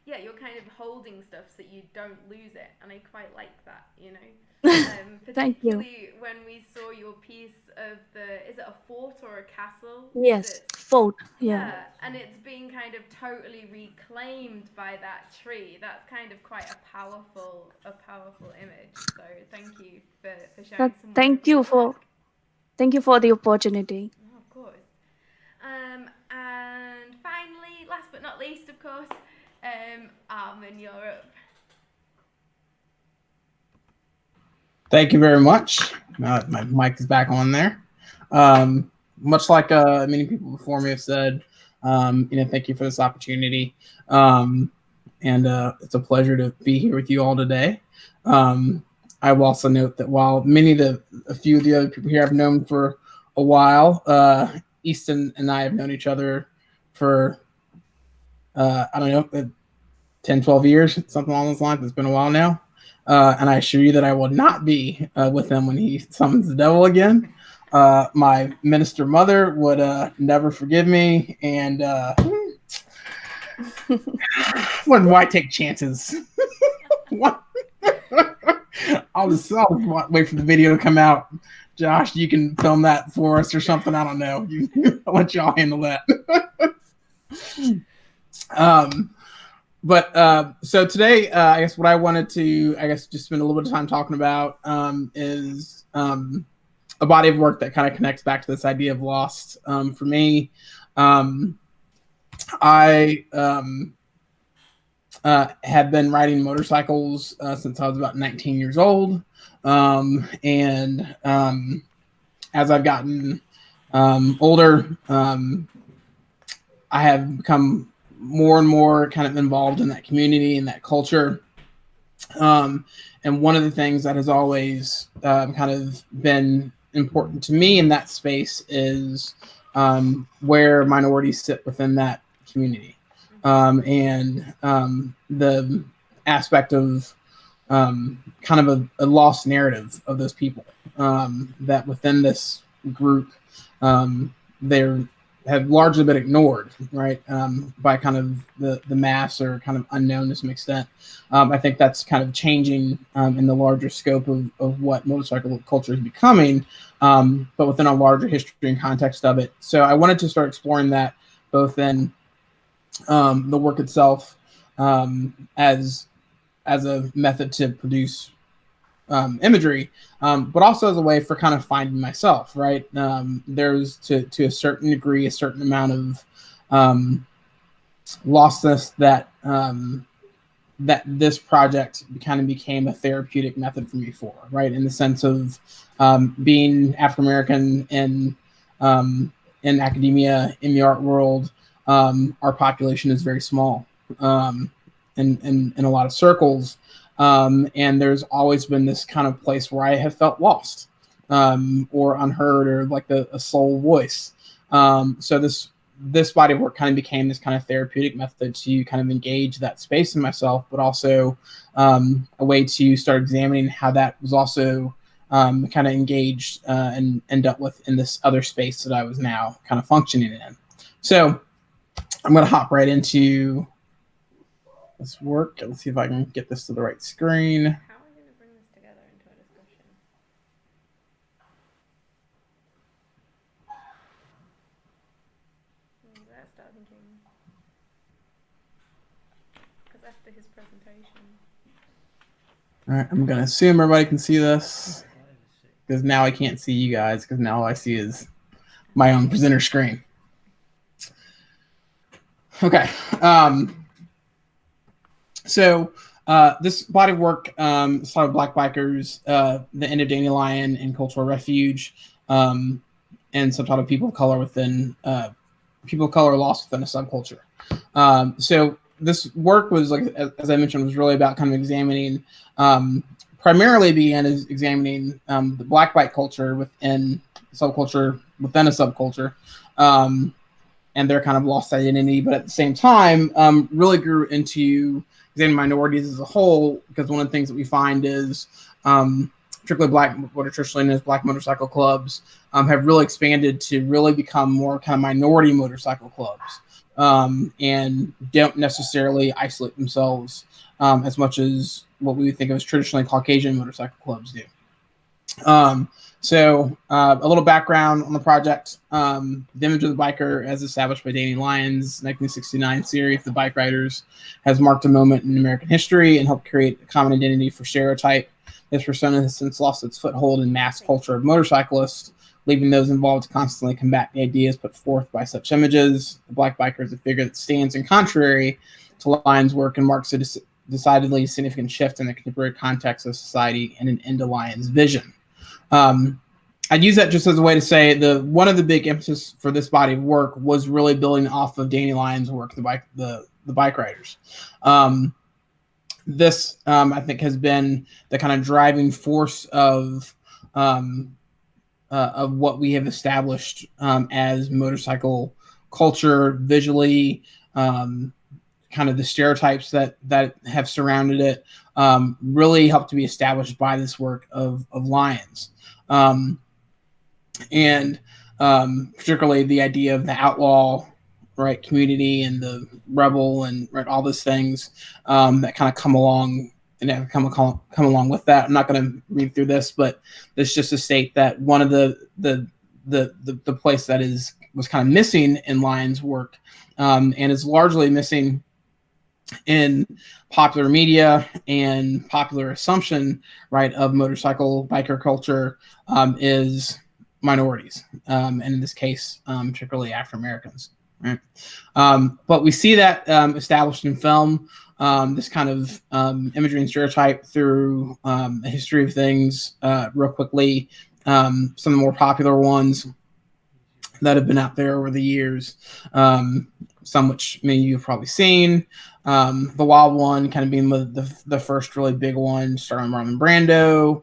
yeah, you're kind of holding stuff so that you don't lose it, and I quite like that. You know. Um, Thank you. particularly when we saw your piece of the, is it a fort or a castle? yes, fort. Yeah. and it's being kind of totally reclaimed by that tree. That's kind of quite a powerful, a powerful image. So thank you for, for sharing That, thank you for thank you for the opportunity. Oh, of course. Um, and finally, last but not least, of course, um, Armin Europe. Thank you very much. Uh, my mic is back on there. Um, much like uh, many people before me have said, um, you know, thank you for this opportunity. Um, and uh, it's a pleasure to be here with you all today. Um, I will also note that while many of the, a few of the other people here I've known for a while, uh, Easton and I have known each other for, uh, I don't know, 10, 12 years, something along those lines. It's been a while now. Uh, and I assure you that I will not be uh, with him when he summons the devil again. Uh, my minister mother would uh, never forgive me, and uh, wouldn't why take chances? I'll just, I'll wait for the video to come out. Josh, you can film that for us or something. I don't know. You, I'll let y'all handle that. um, but uh, so today, uh, I guess what I wanted to, I guess, just spend a little bit of time talking about um, is um, a body of work that kind of connects back to this idea of lost. Um, for me, um, I um, uh, have been riding motorcycles uh, since I was about 19 years old. Um, and as I've gotten older, I have become more and more kind of involved in that community and that culture. Um, and one of the things that has always uh, kind of been important to me in that space is um, where minorities sit within that community um, and um, the aspect of um, kind of a, a, lost narrative of those people that within this group they're have largely been ignored, right, um, by kind of the, the mass or kind of unknown to some extent. Um, I think that's kind of changing um, in the larger scope of, of what motorcycle culture is becoming, um, but within a larger history and context of it. So I wanted to start exploring that both in um, the work itself um, as as a method to produce um, imagery, um, but also as a way for kind of finding myself. Right, um, there's to to a certain degree a certain amount of um, lostness that um, that this project kind of became a therapeutic method for me for. Right, in the sense of um, being African American in um, in academia in the art world, um, our population is very small um, in, in, in a lot of circles. Um, and there's always been this kind of place where I have felt lost um, or unheard or like a, a sole voice. Um, so this this body of work kind of became this kind of therapeutic method to kind of engage that space in myself, but also um, a way to start examining how that was also um, kind of engaged uh, and, and dealt with in this other space that I was now kind of functioning in. So I'm going to hop right into this work. Let's see if I can get this to the right screen. How are we going to bring this together into a discussion? That's thinking. Because after his presentation. All right, I'm going to assume everybody can see this because now I can't see you guys because now all I see is my own presenter screen. Okay. Um, so uh, this body of work um, started Black Bikers, uh, the end of Danny Lyon and Cultural Refuge, um, and subtitled People of Color within uh, People of Color Lost Within a Subculture. Um, so this work was, like as I mentioned, was really about kind of examining, um, primarily began as examining um, the Black bike culture within subculture within a subculture. Um, and their kind of lost identity, but at the same time, really grew into examining minorities as a whole. Because one of the things that we find is, um, particularly black, what are traditionally known as black motorcycle clubs, um, have really expanded to really become more kind of minority motorcycle clubs, um, and don't necessarily isolate themselves um, as much as what we would think of as traditionally Caucasian motorcycle clubs do. So uh, a little background on the project. Um, the image of the biker, as established by Danny Lyon's 1969 series, The Bike Riders, has marked a moment in American history and helped create a common identity for stereotype. This persona has since lost its foothold in mass culture of motorcyclists, leaving those involved to constantly combat the ideas put forth by such images. The black biker is a figure that stands in contrary to Lyon's work and marks a decidedly significant shift in the contemporary context of society and an end to Lyon's vision. Um, I'd use that just as a way to say the one of the big emphasis for this body of work was really building off of Danny Lyon's work, the bike the the bike riders. Um, this um, I think has been the kind of driving force of um, uh, of what we have established um, as motorcycle culture visually, um, kind of the stereotypes that that have surrounded it, um, really helped to be established by this work of of Lyons, um, and um, particularly the idea of the outlaw right community and the rebel and right all those things um, that kind of come along and have come come along with that. I'm not going to read through this, but it's just to state that one of the the the the, the place that is was kind of missing in Lyon's work um, and is largely missing in popular media and popular assumption right of motorcycle biker culture um, is minorities um, and in this case um, particularly African Americans right um, but we see that um, established in film um, this kind of imagery and stereotype through a history of things uh, real quickly. Some of the more popular ones that have been out there over the years, some which many of you have probably seen. Um, the Wild One kind of being the, the, the first really big one, starring Marlon Brando.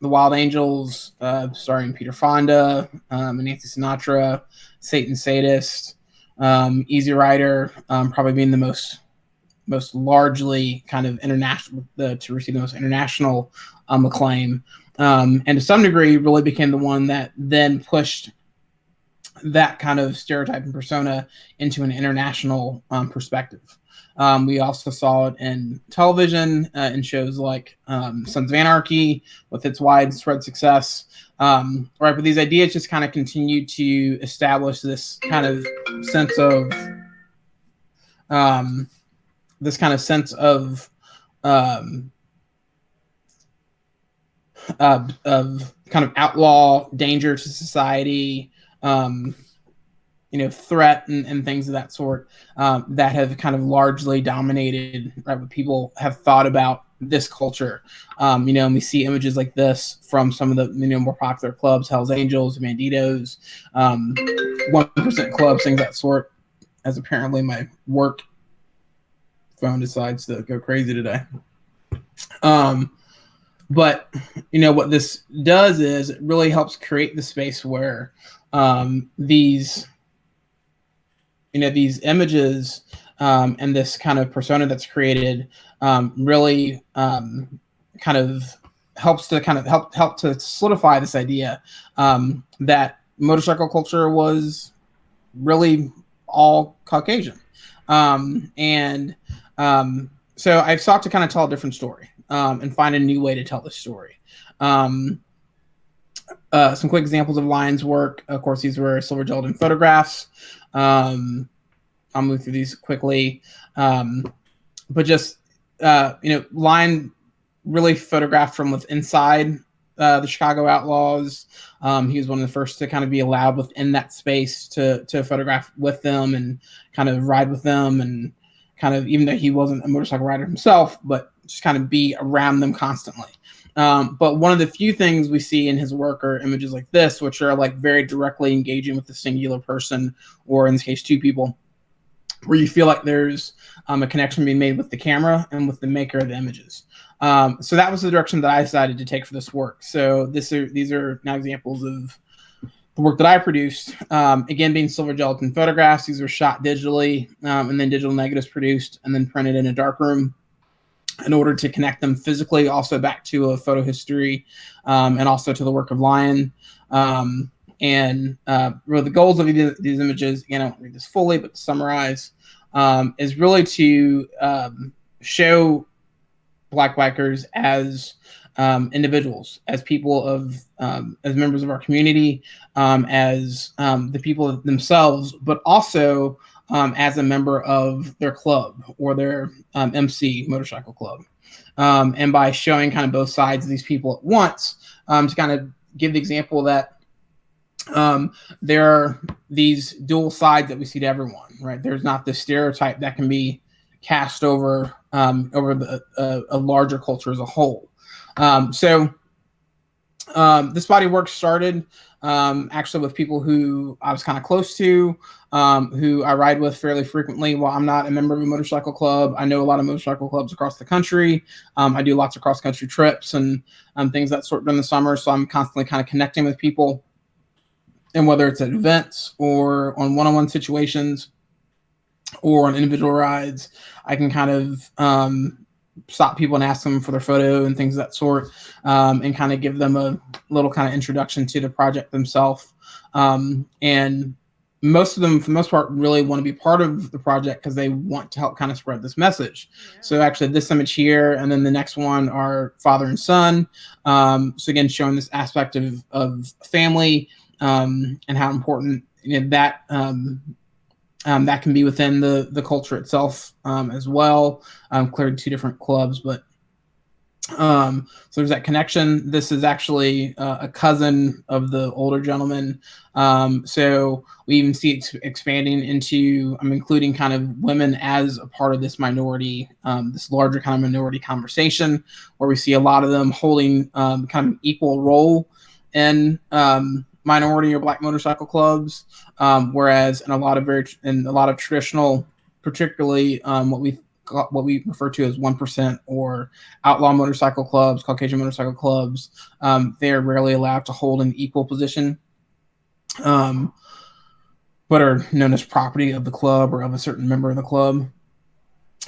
the Wild Angels, uh, starring Peter Fonda and Nancy Sinatra. Satan Sadist. Easy Rider, probably being the most most largely kind of international to receive the most international um, acclaim, um, and to some degree, really became the one that then pushed that kind of stereotype and persona into an international um, perspective. Um, we also saw it in television uh, in shows like um, Sons of Anarchy with its widespread success. Um, right, but these ideas just kind of continue to establish this kind of sense of um, this kind of sense of uh, of kind of outlaw danger to society, um, you know, threat and, and things of that sort um, that have kind of largely dominated right what people have thought about this culture. Um, you know, and we see images like this from some of the you know more popular clubs, Hell's Angels, Bandidos, um, One Percent Club, things that sort. As apparently my work phone decides to go crazy today. Um, but you know what this does is it really helps create the space where um, these you know these images um, and this kind of persona that's created um, really um, kind of helps to kind of help help to solidify this idea um, that motorcycle culture was really all Caucasian um, and um, so I've sought to kind of tell a different story and find a new way to tell the story. Um, uh, some quick examples of Lyon's work. Of course, these were silver gelatin photographs. Um, I'll move through these quickly. Um, but just, uh, you know, Lyon really photographed from within inside uh, the Chicago Outlaws. Um, he was one of the first to kind of be allowed within that space to to photograph with them and kind of ride with them and kind of even though he wasn't a motorcycle rider himself, but just kind of be around them constantly. Um, but one of the few things we see in his work are images like this, which are like very directly engaging with the singular person, or in this case, two people, where you feel like there's um, a connection being made with the camera and with the maker of the images. Um, so that was the direction that I decided to take for this work. So this are these are now examples of the work that I produced, um, again, being silver gelatin photographs, these were shot digitally um, and then digital negatives produced and then printed in a darkroom in order to connect them physically also back to a photo history um, and also to the work of Lyon. Um, and uh, really the goals of these images, again, I won't read this fully, but to summarize, um, is really to um, show Black bikers as um, individuals, as people of, um, as members of our community, um, as um, the people themselves, but also um, as a member of their club or their um, MC motorcycle club. and by showing kind of both sides of these people at once, to kind of give the example that there are these dual sides that we see to everyone, right? There's not this stereotype that can be cast over um, over the, a larger culture as a whole. Um, so um, this body work started um, actually with people who I was kind of close to, um, who I ride with fairly frequently. While I'm not a member of a motorcycle club, I know a lot of motorcycle clubs across the country. Um, I do lots of cross country trips and um, things that sort during the summer, so I'm constantly kind of connecting with people. And whether it's at events or on one-on-one situations or on individual rides, I can kind of um, stop people and ask them for their photo and things of that sort, um, and kind of give them a little kind of introduction to the project themselves. Um, and most of them, for the most part, really want to be part of the project because they want to help kind of spread this message. Yeah. So actually, this image here, and then the next one are father and son. Um, so again, showing this aspect of of family um, and how important you know, that um, um, that can be within the the culture itself um, as well. Um, clearly, two different clubs, but um, so there's that connection. This is actually uh, a cousin of the older gentleman. Um, so we even see it expanding into, I'm including kind of women as a part of this minority, um, this larger kind of minority conversation, where we see a lot of them holding um, kind of equal role in um, minority or black motorcycle clubs, um, whereas in a lot of very in a lot of traditional, particularly um, what we what we refer to as one percent or outlaw motorcycle clubs, Caucasian motorcycle clubs, um, they are rarely allowed to hold an equal position, um, but are known as property of the club or of a certain member of the club.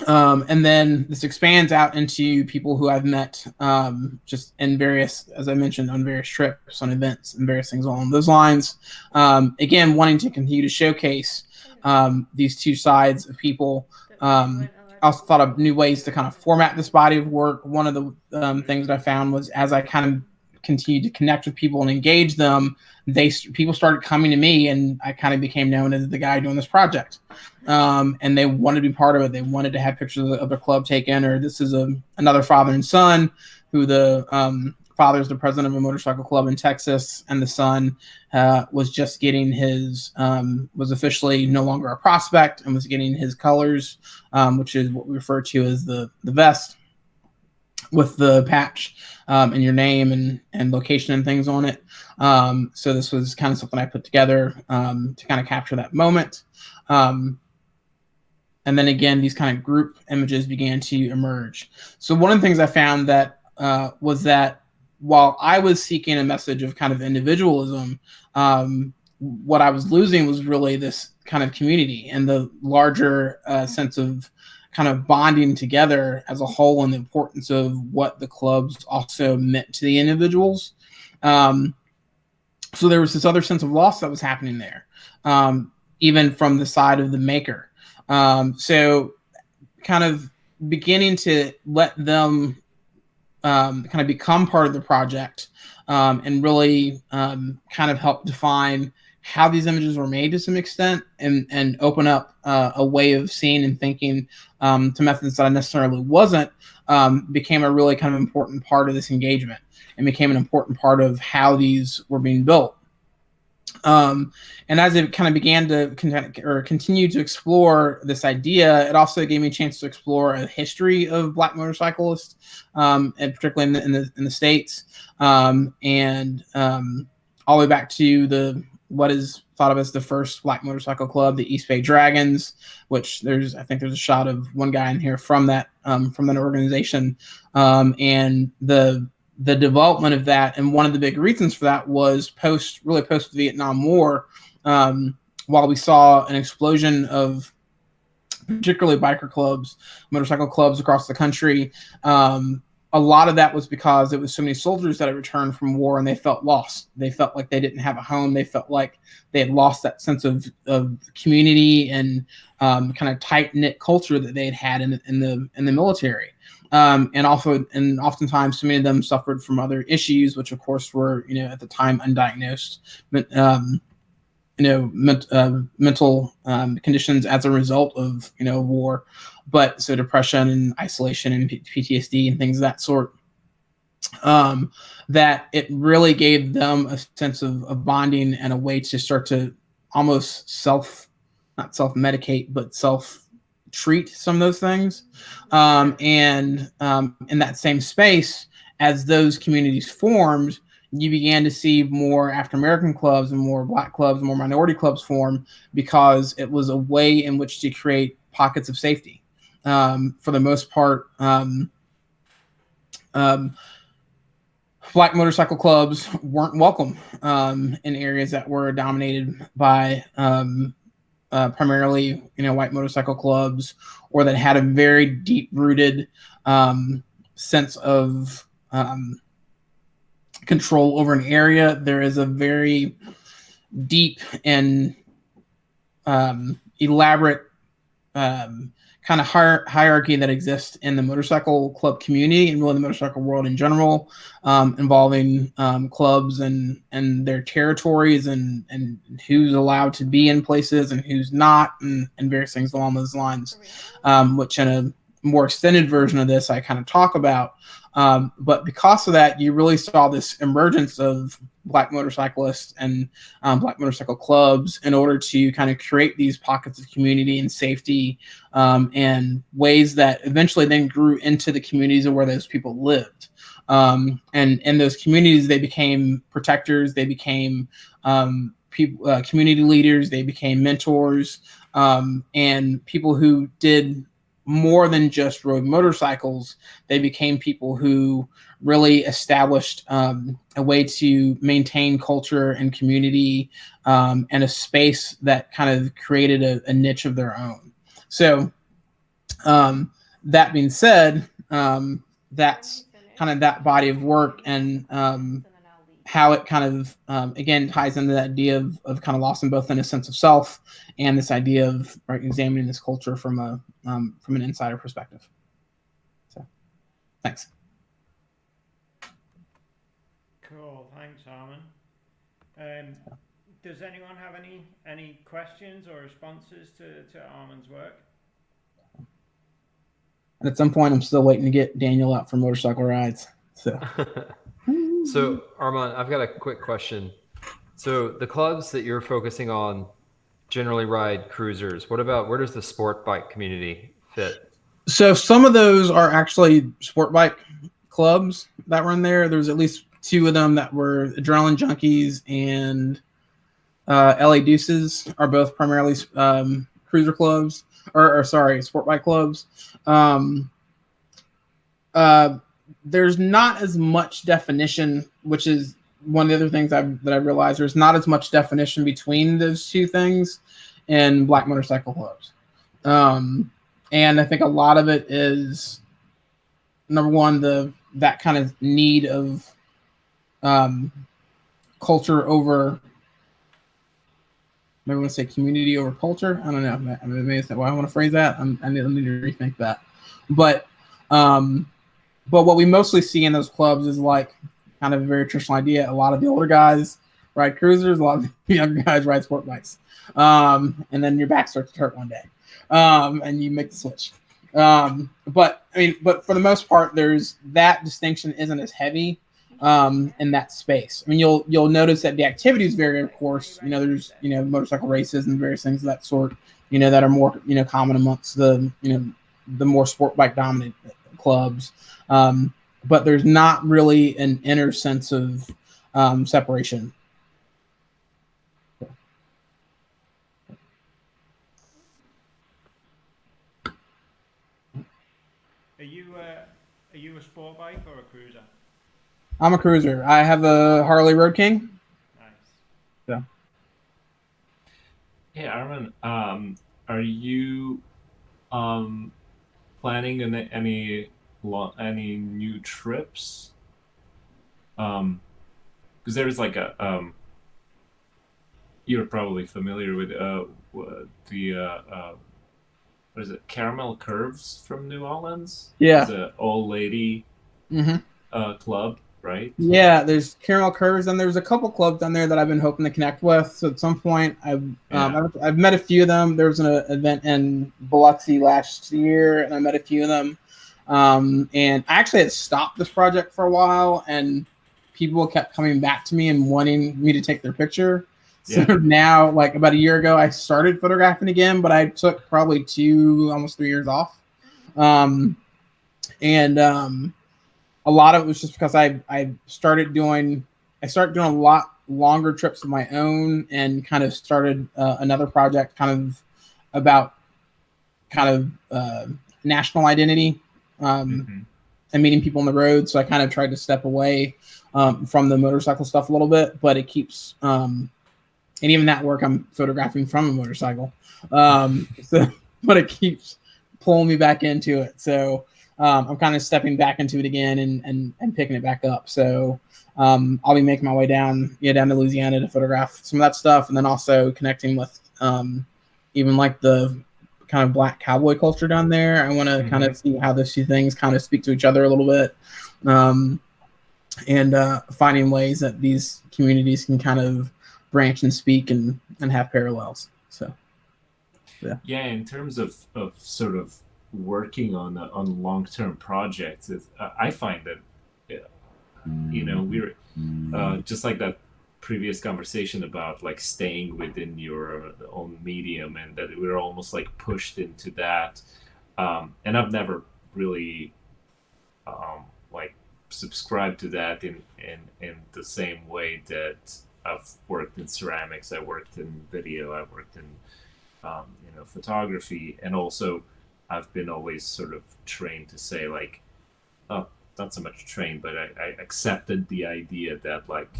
Um, and then this expands out into people who I've met um, just in various, as I mentioned, on various trips, on events, and various things along those lines. Um, again, wanting to continue to showcase um, these two sides of people. Um, I also thought of new ways to kind of format this body of work. One of the um, things that I found was as I kind of continued to connect with people and engage them, they people started coming to me, and I kind of became known as the guy doing this project. Um, and they wanted to be part of it. They wanted to have pictures of, the, their club taken, or this is a another father and son who the um, father is the president of a motorcycle club in Texas, and the son uh, was just getting his um, was officially no longer a prospect and was getting his colors, um, which is what we refer to as the the vest with the patch um, and your name and, and location and things on it. Um, so this was kind of something I put together um, to kind of capture that moment. Um, and then again, these kind of group images began to emerge. So one of the things I found that uh, was that while I was seeking a message of kind of individualism, um, what I was losing was really this kind of community and the larger uh, sense of kind of bonding together as a whole and the importance of what the clubs also meant to the individuals. Um, so there was this other sense of loss that was happening there, um, even from the side of the maker. Um, so kind of beginning to let them um, kind of become part of the project um, and really um, kind of help define how these images were made to some extent and, and open up uh, a way of seeing and thinking um, to methods that I necessarily wasn't um, became a really kind of important part of this engagement and became an important part of how these were being built. Um, and as it kind of began to con- or continue to explore this idea, it also gave me a chance to explore a history of Black motorcyclists, um, and particularly in the, in the, in the states, um, and um, all the way back to the what is thought of as the first black motorcycle club, the East Bay Dragons, which there's I think there's a shot of one guy in here from that um, from that organization, um, and the the development of that. And one of the big reasons for that was post really post Vietnam War, um, while we saw an explosion of particularly biker clubs, motorcycle clubs across the country. Um, a lot of that was because it was so many soldiers that had returned from war and they felt lost. They felt like they didn't have a home. They felt like they had lost that sense of, of community and um, kind of tight knit culture that they had had in, in the in the military. Um, and also, and oftentimes, so many of them suffered from other issues, which of course were, you know, at the time undiagnosed, but, um, you know, ment, uh, mental um, conditions as a result of, you know, war but so depression and isolation and PTSD and things of that sort. Um, that it really gave them a sense of, of bonding and a way to start to almost self, not self medicate, but self treat some of those things. Um, and um, in that same space, as those communities formed, you began to see more African American clubs and more Black clubs, and more minority clubs form because it was a way in which to create pockets of safety. Um, for the most part, um, um, black motorcycle clubs weren't welcome um, in areas that were dominated by um, uh, primarily, you know, white motorcycle clubs, or that had a very deep-rooted um, sense of um, control over an area. There is a very deep and um, elaborate um, kind of hier- hierarchy that exists in the motorcycle club community and really the motorcycle world in general, um, involving um, clubs and and their territories and and who's allowed to be in places and who's not, and, and various things along those lines. Um, which in a more extended version of this, I kind of talk about. Um, but because of that, you really saw this emergence of black motorcyclists and um, black motorcycle clubs in order to kind of create these pockets of community and safety um, and ways that eventually then grew into the communities of where those people lived. Um, and in those communities, they became protectors, they became um, people, uh, community leaders, they became mentors, um, and people who did more than just rode motorcycles. They became people who really established um, a way to maintain culture and community um, and a space that kind of created a, a niche of their own. So, um, that being said, um, that's kind of that body of work and um, how it kind of um, again ties into that idea of, of kind of loss in both in a sense of self and this idea of right, examining this culture from a um, from an insider perspective. So, thanks. Cool, thanks, Armin. Um, does anyone have any any questions or responses to, to Armin's work? And at some point, I'm still waiting to get Daniel out for motorcycle rides. So, so Armin, I've got a quick question. So the clubs that you're focusing on generally ride cruisers. What about where does the sport bike community fit? So some of those are actually sport bike clubs that run there. There's at least two of them that were Adrenaline Junkies and uh, LA Deuces are both primarily um, cruiser clubs, or, or, sorry, sport bike clubs. Um, uh, there's not as much definition, which is one of the other things I've, that I realized. There's not as much definition between those two things in black motorcycle clubs. Um, and I think a lot of it is number one, the that kind of need of um, culture over maybe I want to say community over culture. I don't know. I mean, maybe well, I want to phrase that. I'm, I need, I need to rethink that. But um, but what we mostly see in those clubs is like kind of a very traditional idea. A lot of the older guys ride cruisers. A lot of the younger guys ride sport bikes. Um, and then your back starts to hurt one day, um, and you make the switch. Um, but I mean, but for the most part, there's that distinction isn't as heavy um, in that space. I mean, you'll you'll notice that the activities vary, of course. You know, there's you know motorcycle races and various things of that sort. You know that are more you know common amongst the you know the more sport bike dominant clubs. Um, but there's not really an inner sense of um, separation. Are you uh, are you a sport bike or a cruiser? I'm a cruiser. I have a Harley Road King. Nice. Yeah. Hey, Armin, um, are you um, planning any any any new trips? Um, because there's like a um. You're probably familiar with uh the uh, uh what is it caramel curves from New Orleans? Yeah. It's an old lady Mm-hmm. uh club, right? Yeah, there's Caramel Curves, and there's a couple clubs down there that I've been hoping to connect with. So at some point, I've Yeah. um, I've, I've met a few of them. There was an uh, event in Biloxi last year, and I met a few of them. Um, and I actually had stopped this project for a while, and people kept coming back to me and wanting me to take their picture. So Yeah. now, like about a year ago, I started photographing again, but I took probably two, almost three years off. Um, and um, a lot of it was just because I I started doing I started doing a lot longer trips of my own and kind of started uh, another project kind of about kind of uh, national identity um, Mhm. and meeting people on the road. So I kind of tried to step away um, from the motorcycle stuff a little bit, but it keeps, um, and even that work I'm photographing from a motorcycle. Um, so, but it keeps pulling me back into it. So um, I'm kind of stepping back into it again and, and, and picking it back up. So um, I'll be making my way down, yeah, down to Louisiana to photograph some of that stuff, and then also connecting with um, even like the kind of black cowboy culture down there. I want to kind of see how those two things kind of speak to each other a little bit, um, and uh, finding ways that these communities can kind of branch and speak and and have parallels. So Yeah, Yeah, in terms of, of sort of working on a, on long term projects, uh, I find that you know we're uh, just like that previous conversation about like staying within your own medium and that we're almost like pushed into that. Um, and I've never really um, like subscribed to that in, in in the same way that I've worked in ceramics, I worked in video, I worked in um, you know photography, and also I've been always sort of trained to say like, oh, not so much trained, but I, I accepted the idea that like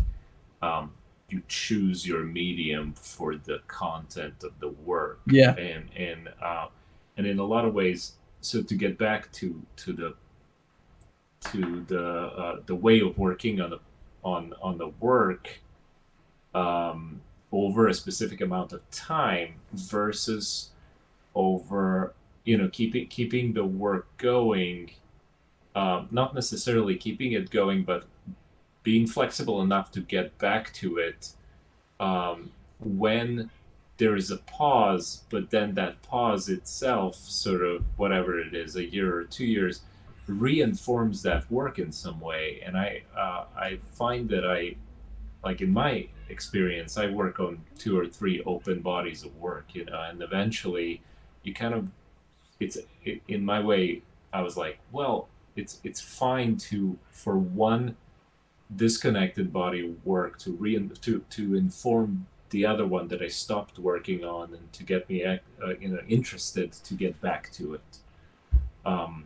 um, you choose your medium for the content of the work. Yeah, and and uh, and in a lot of ways so to get back to to the to the uh, the way of working on the on on the work um, over a specific amount of time versus over you know keeping keeping the work going um, not necessarily keeping it going but being flexible enough to get back to it um, when there is a pause, but then that pause itself, sort of whatever it is, a year or two years, reinforms that work in some way. And I uh, I find that I, like in my experience, I work on two or three open bodies of work, you know, and eventually, you kind of, it's it, in my way. I was like, well, it's it's fine to for one disconnected body work to re to to inform the other one that I stopped working on and to get me uh, you know interested to get back to it. Um,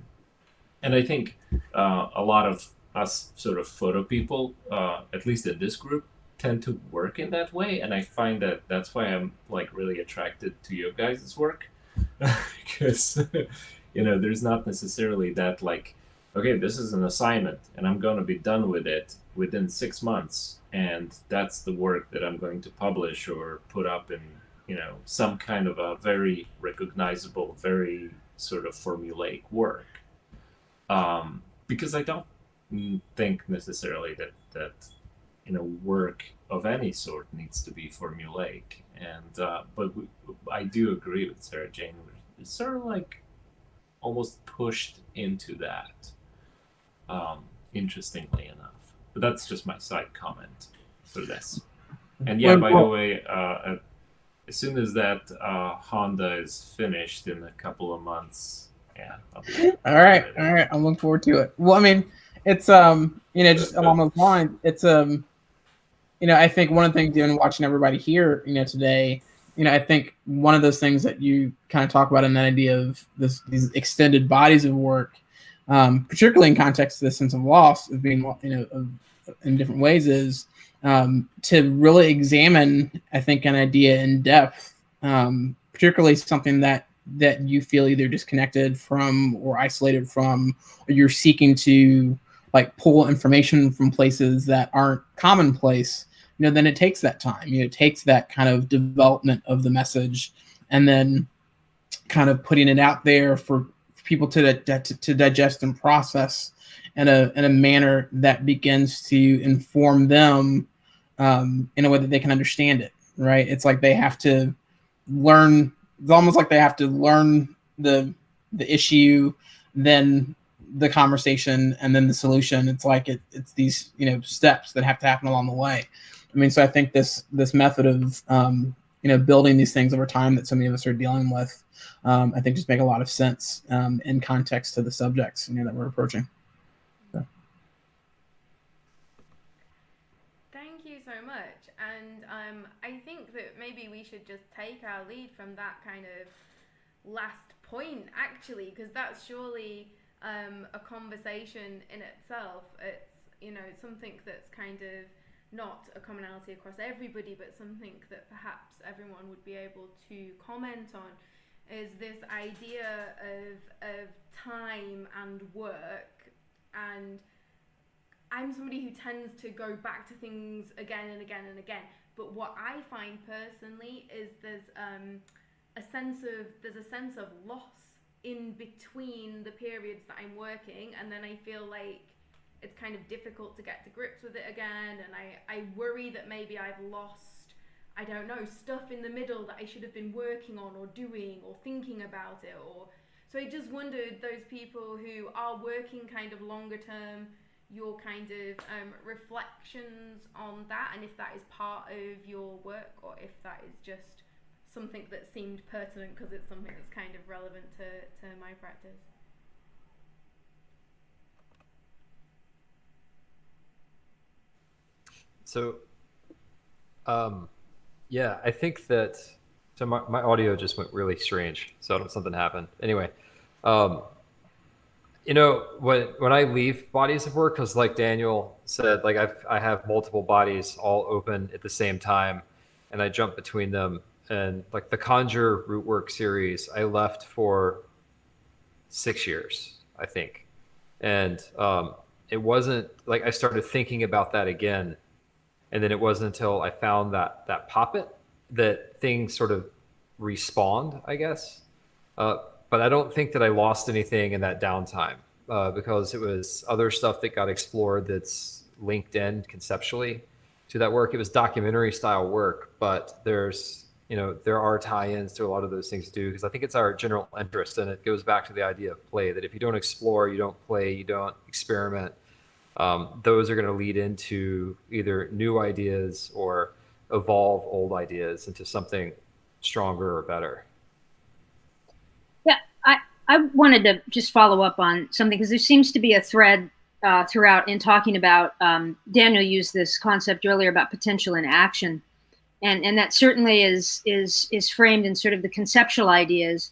and I think uh, a lot of us sort of photo people, uh, at least in this group, tend to work in that way, and I find that that's why I'm like really attracted to your guys' work because you know there's not necessarily that like okay this is an assignment and i'm going to be done with it within six months and that's the work that i'm going to publish or put up in you know some kind of a very recognizable very sort of formulaic work. Um, because i don't think necessarily that that you know work of any sort needs to be formulaic and uh, but we, i do agree with sarah jane we're sort of like almost pushed into that um, interestingly enough. But that's just my side comment for this. And yeah, by the way, uh, as soon as that uh, Honda is finished in a couple of months, yeah. All right, all right. I'm looking forward to it. Well, I mean, it's um, you know, just along those lines, it's um, you know, I think one of the things, even watching everybody here, you know, today, you know, I think one of those things that you kind of talk about in that idea of this these extended bodies of work, um, particularly in context of the sense of loss of being, you know, of, in different ways, is um, to really examine, I think, an idea in depth, um, particularly something that that you feel either disconnected from or isolated from, or you're seeking to like pull information from places that aren't commonplace you know then it takes that time. You know it takes that kind of development of the message and then kind of putting it out there for people to to, to digest and process in a in a manner that begins to inform them um, in a way that they can understand it right? It's like they have to learn it's almost like they have to learn the the issue then the conversation and then the solution. It's like it, it's these you know steps that have to happen along the way. I mean so i think this this method of um, you know, building these things over time that so many of us are dealing with, um, I think just make a lot of sense um, in context to the subjects, you know, that we're approaching. So. Thank you so much. And um, I think that maybe we should just take our lead from that kind of last point, actually, because that's surely um, a conversation in itself. It's, you know, something that's kind of – not a commonality across everybody, but something that perhaps everyone would be able to comment on is this idea of of time and work and I'm somebody who tends to go back to things again and again and again. But what I find personally is there's um, a sense of there's a sense of loss in between the periods that I'm working, and then I feel like it's kind of difficult to get to grips with it again, and I I worry that maybe I've lost I don't know stuff in the middle that I should have been working on or doing or thinking about it or so I just wondered those people who are working kind of longer term your kind of um, reflections on that and if that is part of your work or if that is just something that seemed pertinent because it's something that's kind of relevant to, to my practice. So, um, yeah, I think that. So my, my audio just went really strange. So something happened. Anyway, um, you know when when I leave bodies of work, because like Daniel said, like I've I have multiple bodies all open at the same time, and I jump between them. And like the Conjure root work series, I left for six years, I think, and um, it wasn't like I started thinking about that again, and then it wasn't until I found that that poppet that things sort of respawned, I guess. Uh, but I don't think that I lost anything in that downtime uh, because it was other stuff that got explored that's linked in conceptually to that work. It was documentary style work, but there's you know there are tie-ins to a lot of those things too because I think it's our general interest and it goes back to the idea of play that if you don't explore, you don't play, you don't experiment. Um, those are going to lead into either new ideas or evolve old ideas into something stronger or better. Yeah, I, I wanted to just follow up on something because there seems to be a thread uh, throughout in talking about um, Daniel used this concept earlier about potential in action, and and that certainly is is is framed in sort of the conceptual ideas.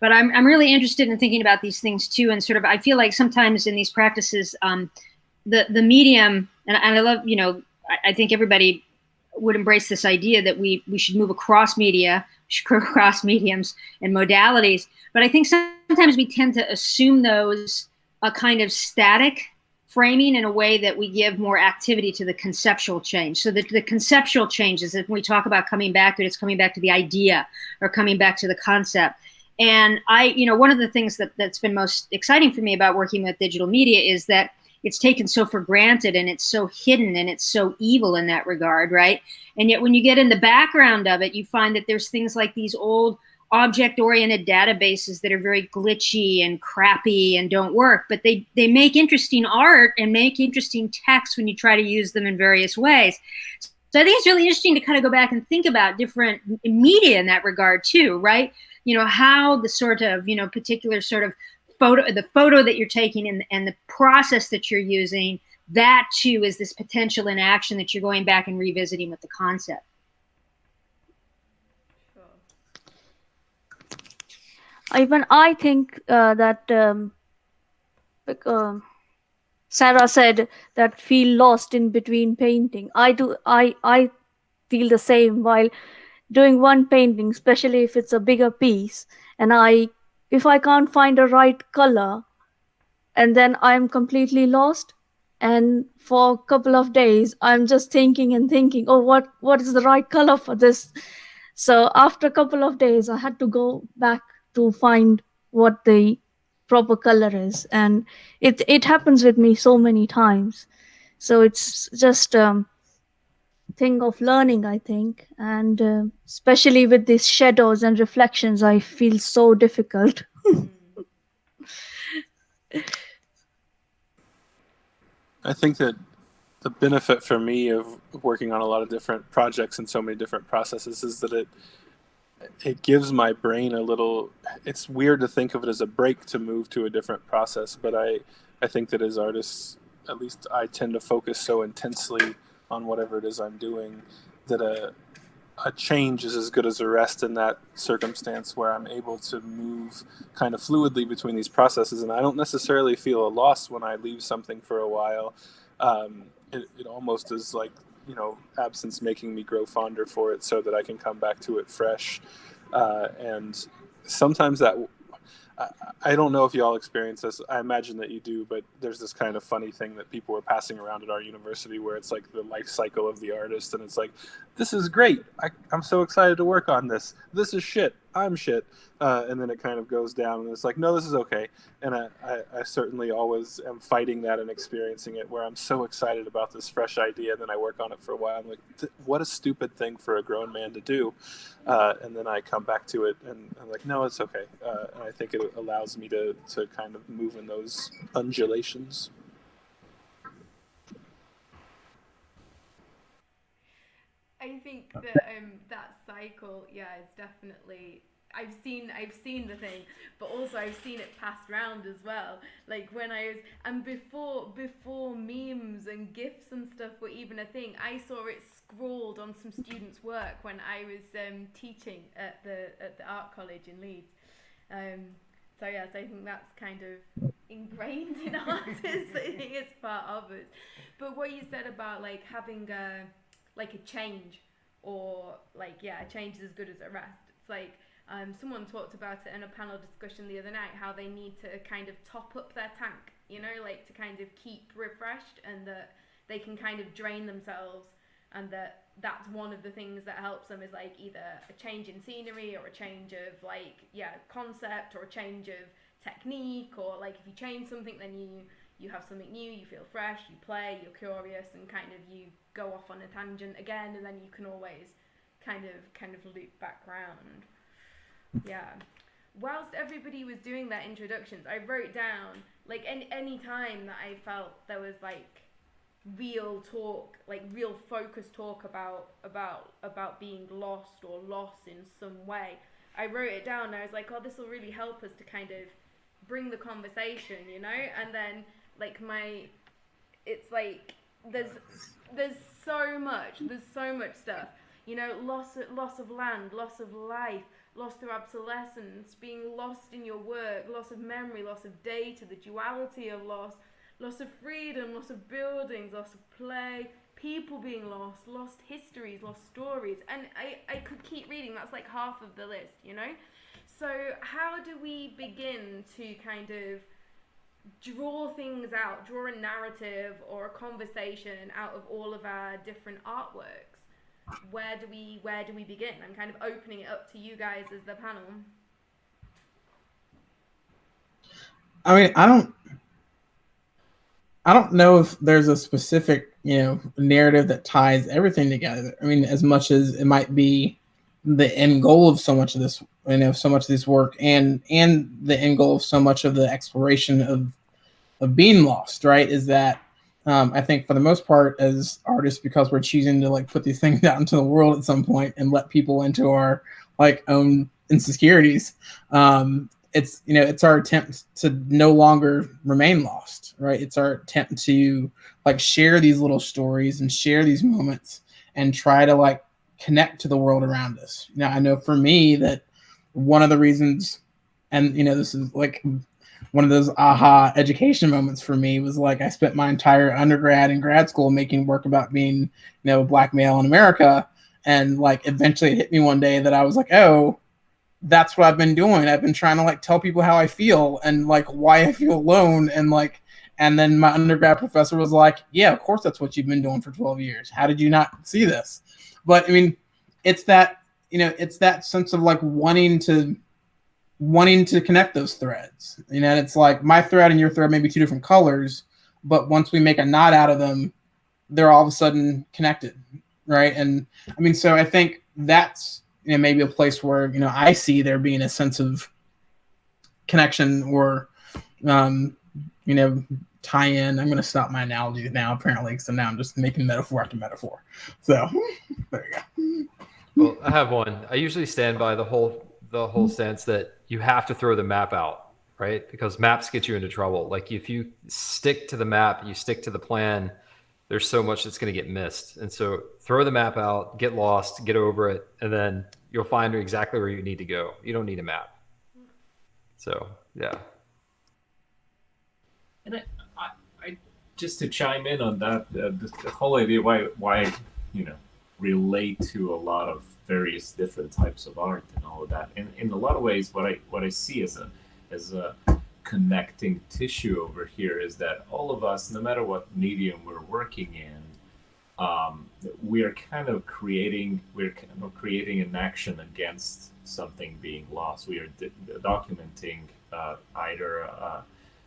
But I'm I'm really interested in thinking about these things too, and sort of I feel like sometimes in these practices, um, the the medium and, and I love you know I, I think everybody would embrace this idea that we we should move across media, across mediums and modalities. But I think sometimes we tend to assume those a kind of static framing in a way that we give more activity to the conceptual change. So the, the conceptual changes, if we talk about coming back to it, it's coming back to the idea or coming back to the concept. And I, you know, one of the things that, that's been most exciting for me about working with digital media is that it's taken so for granted and it's so hidden and it's so evil in that regard, right? And yet when you get in the background of it, you find that there's things like these old object oriented databases that are very glitchy and crappy and don't work but they they make interesting art and make interesting text when you try to use them in various ways so i think it's really interesting to kind of go back and think about different media in that regard too right you know how the sort of you know particular sort of photo the photo that you're taking and, and the process that you're using that too is this potential in action that you're going back and revisiting with the concept even I think uh, that um, like, uh, Sarah said that feel lost in between painting. I do. I I feel the same while doing one painting, especially if it's a bigger piece, and I if I can't find a right color, and then I'm completely lost. And for a couple of days, I'm just thinking and thinking, oh, what what is the right color for this? So after a couple of days, I had to go back to find what the proper color is and it it happens with me so many times so it's just um thing of learning i think. And uh, especially with these shadows and reflections i feel so difficult. I think that the benefit for me of working on a lot of different projects and so many different processes is that it it gives my brain a little it's weird to think of it as a break to move to a different process but i i think that as artists at least i tend to focus so intensely on whatever it is i'm doing that a a change is as good as a rest in that circumstance where I'm able to move kind of fluidly between these processes. And I don't necessarily feel a loss when I leave something for a while. Um, it, it almost is like, you know, absence making me grow fonder for it so that I can come back to it fresh. Uh, and sometimes that I don't know if y'all experience this. I imagine that you do, but there's this kind of funny thing that people were passing around at our university where it's like the life cycle of the artist, and it's like, this is great. I, am so excited to work on this. This is shit. I'm shit. Uh, and then it kind of goes down, and it's like, no, this is okay. And I, I, I, certainly always am fighting that and experiencing it where I'm so excited about this fresh idea, and then I work on it for a while. I'm like, what a stupid thing for a grown man to do. Uh, and then I come back to it, and I'm like, no, it's okay. Uh, and I think it allows me to, to kind of move in those undulations. I think that um, that cycle, yeah, it's definitely. I've seen I've seen the thing, but also I've seen it passed around as well. Like when I was and before before memes and gifs and stuff were even a thing, I saw it scrawled on some students' work when I was um, teaching at the at the art college in Leeds. Um, so yes, I think that's kind of ingrained in artists. I think it's part of us. But what you said about like having a like a change or like yeah, change is as good as a rest. It's like um, someone talked about it in a panel discussion the other night how they need to kind of top up their tank, you know, like to kind of keep refreshed and that they can kind of drain themselves and that that's one of the things that helps them is like either a change in scenery or a change of like yeah concept or a change of technique or like if you change something then you you have something new you feel fresh you play you're curious and kind of you go off on a tangent again and then you can always kind of kind of loop back round. Yeah. Whilst everybody was doing their introductions i wrote down like any any time that i felt there was like real talk like real focused talk about about about being lost or lost in some way i wrote it down i was like oh this will really help us to kind of bring the conversation you know? And then like my it's like there's there's so much there's so much stuff. You know loss loss of land loss of life loss through obsolescence being lost in your work loss of memory loss of data the duality of loss loss of freedom loss of buildings loss of play people being lost lost histories lost stories. And i i could keep reading that's like half of the list you know? So how do we begin to kind of draw things out, draw a narrative or a conversation out of all of our different artworks. Where do we where do we begin? I'm kind of opening it up to you guys as the panel. I mean, I don't I don't know if there's a specific, you know, narrative that ties everything together. I mean, as much as it might be the end goal of so much of this you know so much of this work and and the end goal of so much of the exploration of of being lost right? Is that um, i think for the most part as artists because we're choosing to like put these things out into the world at some point and let people into our like own insecurities um, it's you know it's our attempt to no longer remain lost right? It's our attempt to like share these little stories and share these moments and try to like connect to the world around us. Now, I know for me that one of the reasons, and you know, this is like one of those aha education moments for me was like I spent my entire undergrad and grad school making work about being, you know, a black male in America. And like eventually it hit me one day that I was like, oh, that's what I've been doing. I've been trying to like tell people how I feel and like why I feel alone and like and then my undergrad professor was like, Yeah, of course that's what you've been doing for 12 years. How did you not see this? But I mean, it's that you know, it's that sense of like wanting to wanting to connect those threads. You know, it's like my thread and your thread may be two different colors, but once we make a knot out of them, they're all of a sudden connected, right? And I mean, so I think that's you know maybe a place where you know I see there being a sense of connection or um, you know tie in. I'm going to stop my analogy now, apparently, so now I'm just making metaphor after metaphor. So there you go. Well, I have one. I usually stand by the whole the whole sense that you have to throw the map out, right? Because maps get you into trouble. Like if you stick to the map, you stick to the plan, there's so much that's going to get missed. And so throw the map out, get lost, get over it, and then you'll find exactly where you need to go. You don't need a map. So, yeah. And I just to chime in on that, uh, the, whole idea why why you know relate to a lot of various different types of art and all of that. And in a lot of ways, what I what I see as a as a connecting tissue over here is that all of us, no matter what medium we're working in, um, we are kind of creating we're kind of creating an action against something being lost. We are documenting uh, either uh,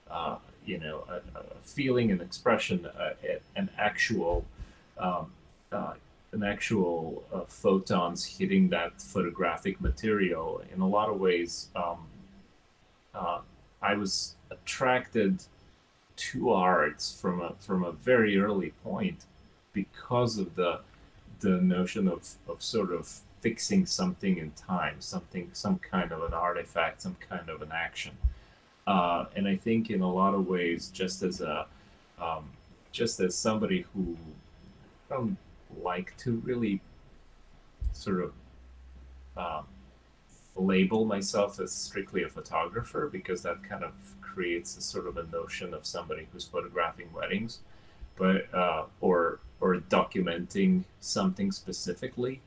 uh, you know a, a, feeling, an expression, uh, an actual um, uh, an actual uh, photons hitting that photographic material. In a lot of ways, um, I was attracted to arts from a from a very early point because of the the notion of, of sort of fixing something in time, something some kind of an artifact, some kind of an action. Uh, and I think in a lot of ways, just as a um, just as somebody who don't like to really sort of um, label myself as strictly a photographer because that kind of creates a sort of a notion of somebody who's photographing weddings, but uh, or or documenting something specifically.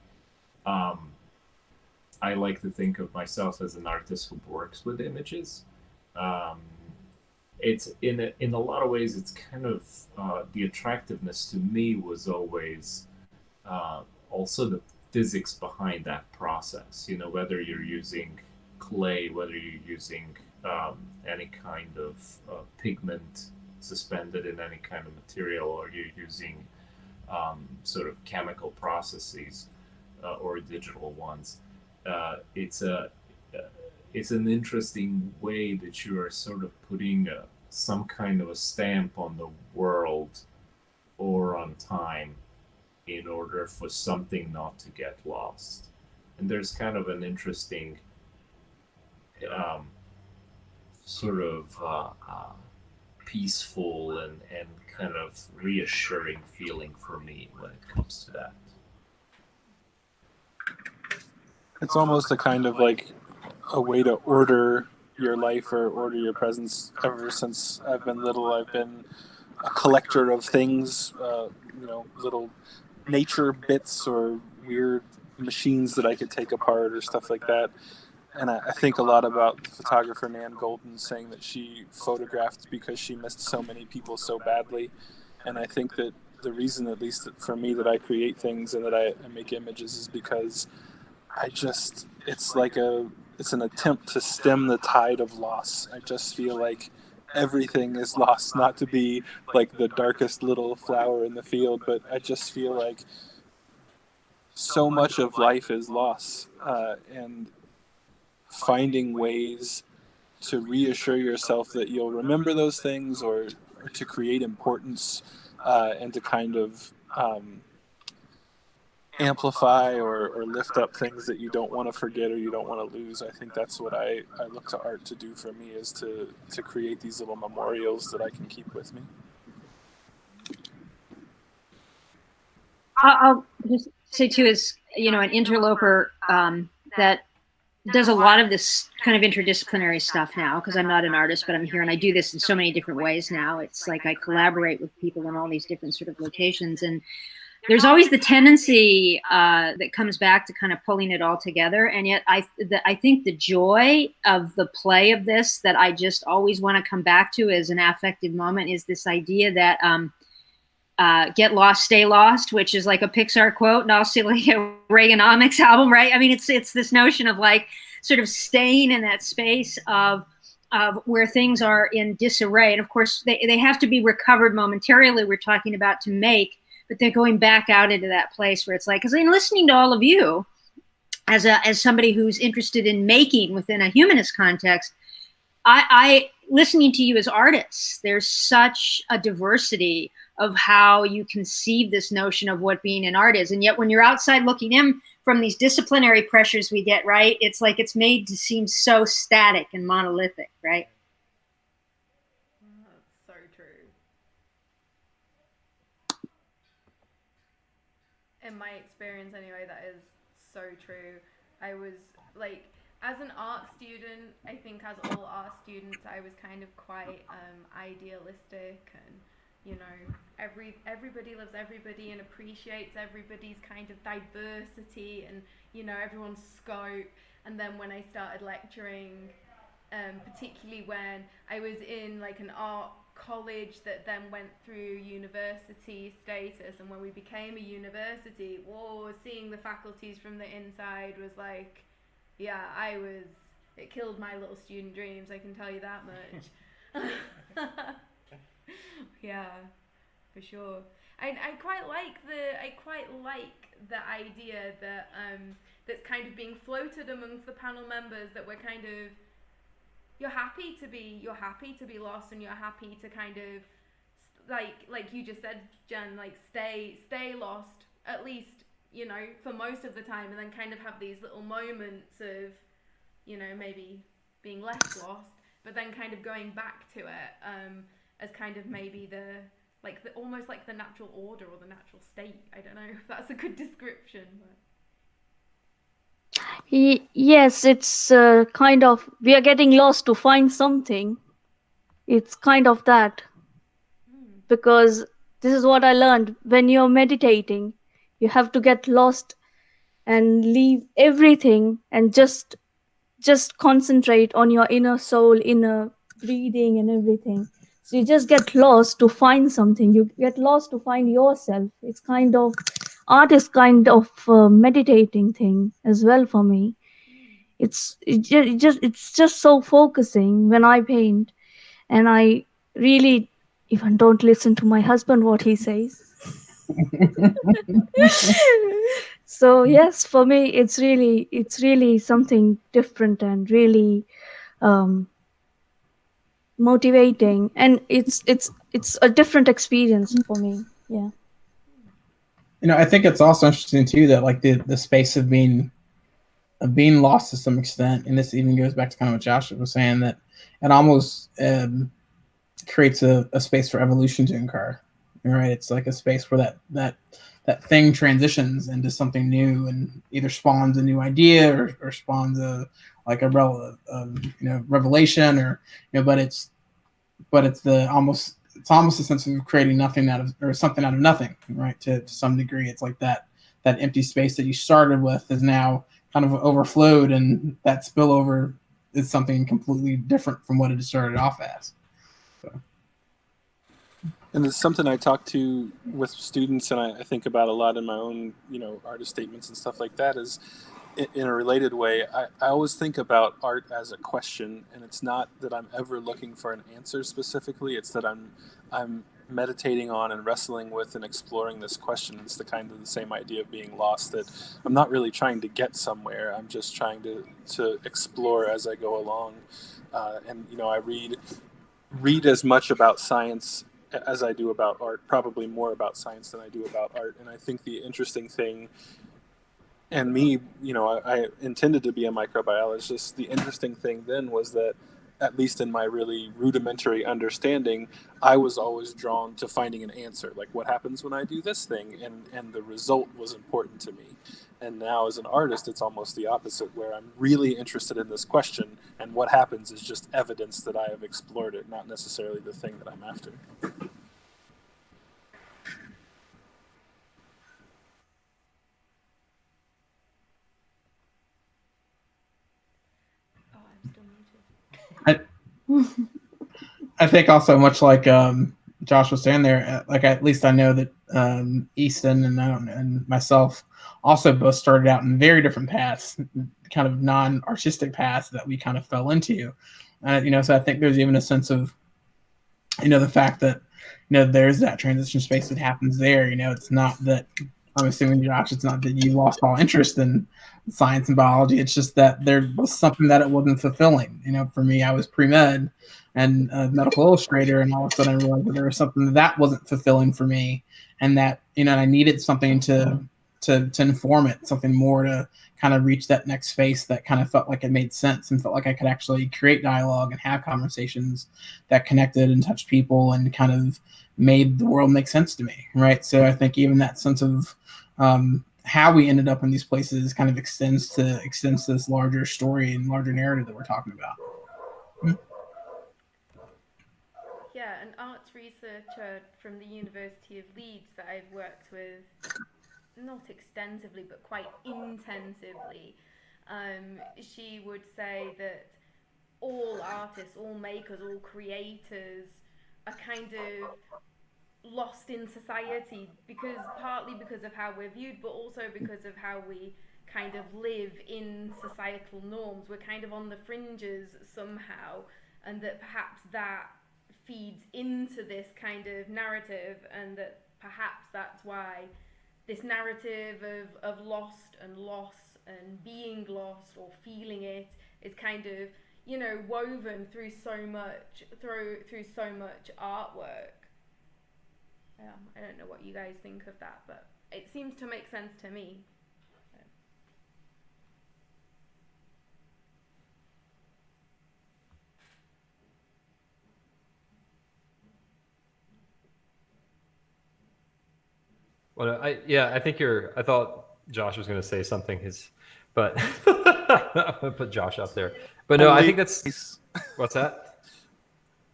Um, I like to think of myself as an artist who works with images. Um, it's in a, in a lot of ways, it's kind of uh, the attractiveness to me was always uh, also the physics behind that process. You know, whether you're using clay, whether you're using um, any kind of uh, pigment suspended in any kind of material, or you're using um, sort of chemical processes uh, or digital ones. Uh, it's a it's an interesting way that you are sort of putting a, some kind of a stamp on the world or on time in order for something not to get lost. And there's kind of an interesting um, sort of uh, uh, peaceful and, and kind of reassuring feeling for me when it comes to that. It's almost a kind of like a way to order your life or order your presence. Ever since I've been little, I've been a collector of things, uh, you know, little nature bits or weird machines that I could take apart or stuff like that. And I, I think a lot about photographer Nan Goldin saying that she photographed because she missed so many people so badly. And I think that the reason, at least for me, that I create things and that I, I make images is because I just, it's like a, it's an attempt to stem the tide of loss. I just feel like everything is lost, not to be like the darkest little flower in the field, but I just feel like so much of life is lost. Uh, and finding ways to reassure yourself that you'll remember those things or, or to create importance uh, and to kind of um, amplify or, or lift up things that you don't want to forget or you don't want to lose. I think that's what I, I look to art to do for me is to, to create these little memorials that I can keep with me. I'll just say too, is you know, an interloper um, that does a lot of this kind of interdisciplinary stuff now because I'm not an artist, but I'm here and I do this in so many different ways now. It's like I collaborate with people in all these different sort of locations. And there's always the tendency uh, that comes back to kind of pulling it all together. And yet I, the, I think the joy of the play of this that I just always want to come back to as an affective moment is this idea that um, uh, get lost, stay lost, which is like a Pixar quote and also like a Reaganomics album, right? I mean, it's, it's this notion of like sort of staying in that space of, of where things are in disarray. And of course, they, they have to be recovered momentarily, we're talking about to make but they're going back out into that place where it's like, because in listening to all of you, as a as somebody who's interested in making within a humanist context, I, I listening to you as artists, there's such a diversity of how you conceive this notion of what being an art is, and yet when you're outside looking in from these disciplinary pressures we get, right, it's like it's made to seem so static and monolithic, right? In my experience anyway, that is so true. I was like, as an art student, I think as all art students, I was kind of quite um, idealistic and you know every everybody loves everybody and appreciates everybody's kind of diversity and you know everyone's scope and then when I started lecturing um, particularly when I was in like an art college that then went through university status and when we became a university whoa seeing the faculties from the inside was like yeah I was it killed my little student dreams I can tell you that much. Yeah for sure. I, I quite like the I quite like the idea that um that's kind of being floated amongst the panel members that we're kind of you're happy to be you're happy to be lost and you're happy to kind of like like you just said Jen like stay stay lost at least you know for most of the time and then kind of have these little moments of you know maybe being less lost but then kind of going back to it um, as kind of maybe the like the almost like the natural order or the natural state. I don't know if that's a good description but yes, it's uh, kind of we are getting lost to find something. It's kind of that because this is what I learned when you're meditating, you have to get lost and leave everything and just just concentrate on your inner soul, inner breathing and everything. So you just get lost to find something. You get lost to find yourself. It's kind of art is kind of a meditating thing as well for me. It's it just, it just it's just so focusing when i paint. And i really even don't listen to my husband what he says. So yes for me it's really it's really something different and really um motivating. And it's it's it's a different experience for me. Yeah you know, I think it's also interesting too that like the the space of being of being lost to some extent, and this even goes back to kind of what Joshua was saying that it almost um, creates a, a space for evolution to occur. Right? It's like a space where that that that thing transitions into something new and either spawns a new idea or, or spawns a like a, a, a you know revelation or you know but it's but it's the almost it's almost a sense of creating nothing out of or something out of nothing, right? To, to some degree, it's like that that empty space that you started with is now kind of overflowed, and that spillover is something completely different from what it started off as. So. And it's something I talk to with students, and I, I think about a lot in my own, you know, artist statements and stuff like that. Is in a related way, I, I always think about art as a question, and it's not that I'm ever looking for an answer specifically. It's that I'm I'm meditating on and wrestling with and exploring this question. It's the kind of the same idea of being lost. That I'm not really trying to get somewhere. I'm just trying to to explore as I go along. Uh, and you know, I read read as much about science as I do about art, probably more about science than I do about art. And I think the interesting thing and me, you know, I, I, intended to be a microbiologist. The interesting thing then was that, at least in my really rudimentary understanding, I was always drawn to finding an answer, like what happens when I do this thing, and and the result was important to me. And now, as an artist, it's almost the opposite, where I'm really interested in this question, and what happens is just evidence that I have explored it, not necessarily the thing that I'm after. I, I think also much like um, Josh was saying there, uh, like at least I know that um, Easton and and myself also both started out in very different paths, kind of non-artistic paths that we kind of fell into. Uh, you know, so I think there's even a sense of, you know, the fact that you know there's that transition space that happens there. You know, it's not that I'm assuming Josh, it's not that you lost all interest in science and biology. It's just that there was something that it wasn't fulfilling. You know, for me, I was pre med and a medical illustrator, and all of a sudden I realized that there was something that wasn't fulfilling for me, and that you know I needed something to to to inform it, something more to kind of reach that next space that kind of felt like it made sense and felt like I could actually create dialogue and have conversations that connected and touched people and kind of made the world make sense to me, right? So I think even that sense of um, how we ended up in these places kind of extends to extends to this larger story and larger narrative that we're talking about. Hmm? Yeah, an arts researcher from the University of Leeds that I've worked with, not extensively, but quite intensively, um, she would say that all artists, all makers, all creators are kind of lost in society because partly because of how we're viewed, but also because of how we kind of live in societal norms. We're kind of on the fringes somehow, and that perhaps that feeds into this kind of narrative, and that perhaps that's why this narrative of, of lost and loss and being lost or feeling it is kind of you know woven through so much through through so much artwork yeah, I don't know what you guys think of that, but it seems to make sense to me. Well, I yeah, I think you're. I thought Josh was going to say something. His, but I'm gonna put Josh up there. But no, I think that's what's that.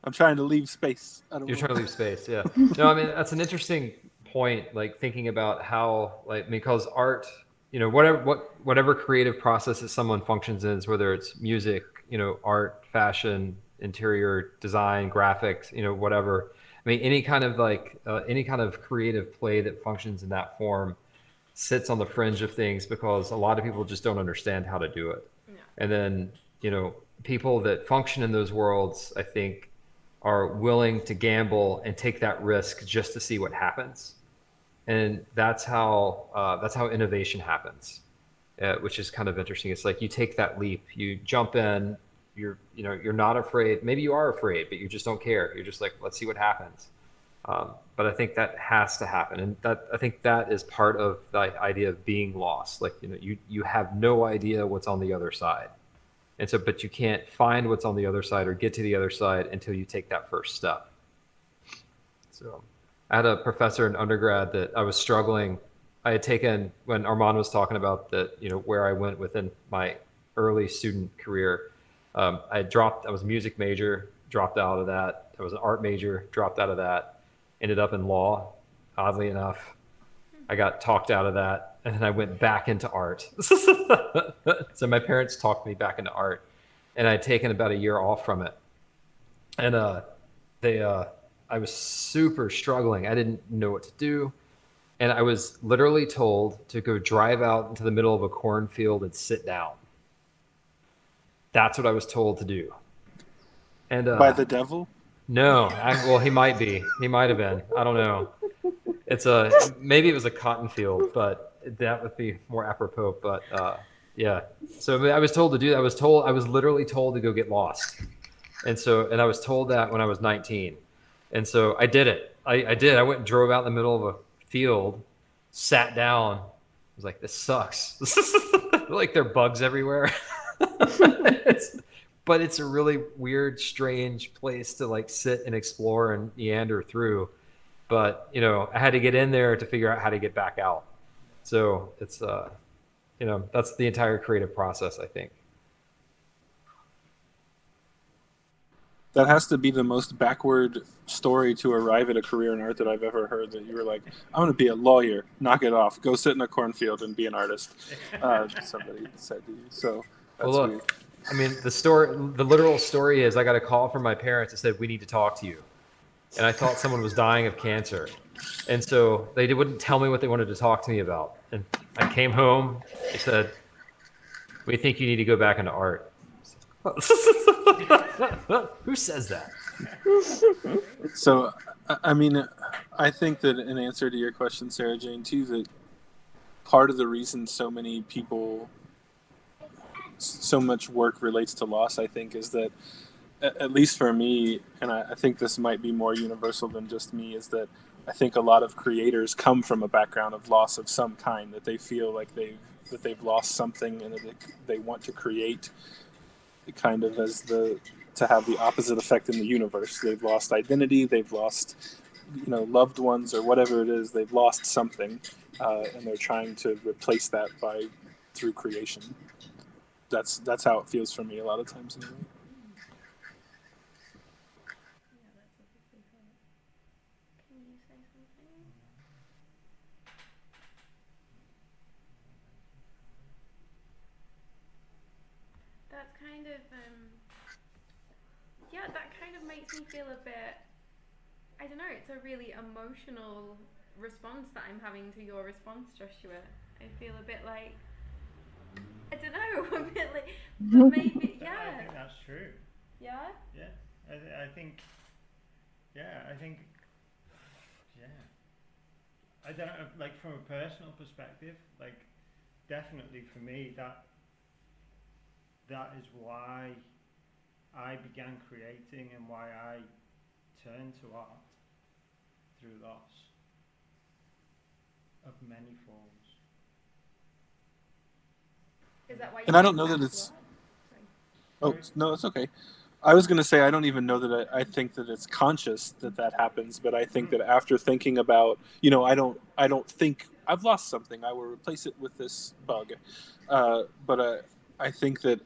I'm trying to leave space. You're know. trying to leave space, yeah. no, I mean that's an interesting point. Like thinking about how, like, because art, you know, whatever what whatever creative process that someone functions in, whether it's music, you know, art, fashion, interior design, graphics, you know, whatever. I mean, any kind of like uh, any kind of creative play that functions in that form sits on the fringe of things because a lot of people just don't understand how to do it. Yeah. And then, you know, people that function in those worlds, I think, are willing to gamble and take that risk just to see what happens. And that's how uh, that's how innovation happens, uh, which is kind of interesting. It's like you take that leap, you jump in, you're you know you're not afraid. Maybe you are afraid, but you just don't care. You're just like, let's see what happens. Um, but I think that has to happen, and that I think that is part of the idea of being lost. Like you know, you you have no idea what's on the other side and so, but you can't find what's on the other side or get to the other side until you take that first step. So I had a professor in undergrad that I was struggling. I had taken when Armin was talking about that, you know, where I went within my early student career. Um, I dropped, I was a music major, dropped out of that. I was an art major, dropped out of that, ended up in law, oddly enough. I got talked out of that and then I went back into art. so my parents talked me back into art, and I'd taken about a year off from it. And uh, they, uh, I was super struggling. I didn't know what to do, and I was literally told to go drive out into the middle of a cornfield and sit down. That's what I was told to do. And uh, by the devil? No, I, well, he might be. He might have been. I don't know. It's a maybe it was a cotton field, but that would be more apropos. But uh, yeah, so I was told to do that. I was told I was literally told to go get lost, and so and I was told that when I was 19, and so I did it. I, I did. I went and drove out in the middle of a field, sat down. I was like, this sucks. like there are bugs everywhere. it's, but it's a really weird, strange place to like sit and explore and meander through. But you know, I had to get in there to figure out how to get back out. So it's uh, you know that's the entire creative process. I think. That has to be the most backward story to arrive at a career in art that I've ever heard. That you were like, "I'm going to be a lawyer. Knock it off. Go sit in a cornfield and be an artist." Uh, somebody said to you. So that's well, look, weird. I mean, the story, the literal story is, I got a call from my parents that said, "We need to talk to you," and I thought someone was dying of cancer. And so they wouldn't tell me what they wanted to talk to me about. And I came home. They said, "We think you need to go back into art." Who says that? So, I mean, I think that in answer to your question, Sarah Jane, too, that part of the reason so many people, so much work relates to loss, I think, is that, at least for me, and I think this might be more universal than just me, is that I think a lot of creators come from a background of loss of some kind that they feel like they've that they've lost something and that they, they want to create kind of as the to have the opposite effect in the universe. They've lost identity, they've lost you know loved ones or whatever it is they've lost something uh, and they're trying to replace that by through creation that's that's how it feels for me a lot of times anyway. That's kind of um, yeah, that kind of makes me feel a bit. I don't know. It's a really emotional response that I'm having to your response, Joshua. I feel a bit like I don't know, a bit like, but maybe But I yeah, think that's true. yeah. Yeah, I, th- I think. Yeah, I think. Yeah. I don't know, like from a personal perspective, like definitely for me that that is why I began creating and why I turned to art through loss of many forms. Is that why? And I don't know that it's- Oh no, it's okay. I was going to say I don't even know that I, I think that it's conscious that that happens, but I think that after thinking about, you know, I don't I don't think I've lost something. I will replace it with this bug. Uh, but uh, I think that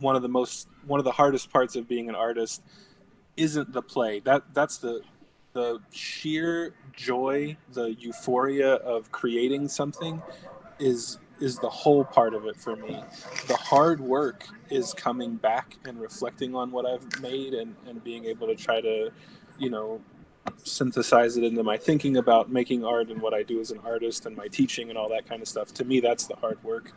one of the most one of the hardest parts of being an artist isn't the play. That that's the the sheer joy, the euphoria of creating something is is the whole part of it for me. The hard work is coming back and reflecting on what I've made and, and being able to try to, you know, synthesize it into my thinking about making art and what I do as an artist and my teaching and all that kind of stuff. To me, that's the hard work.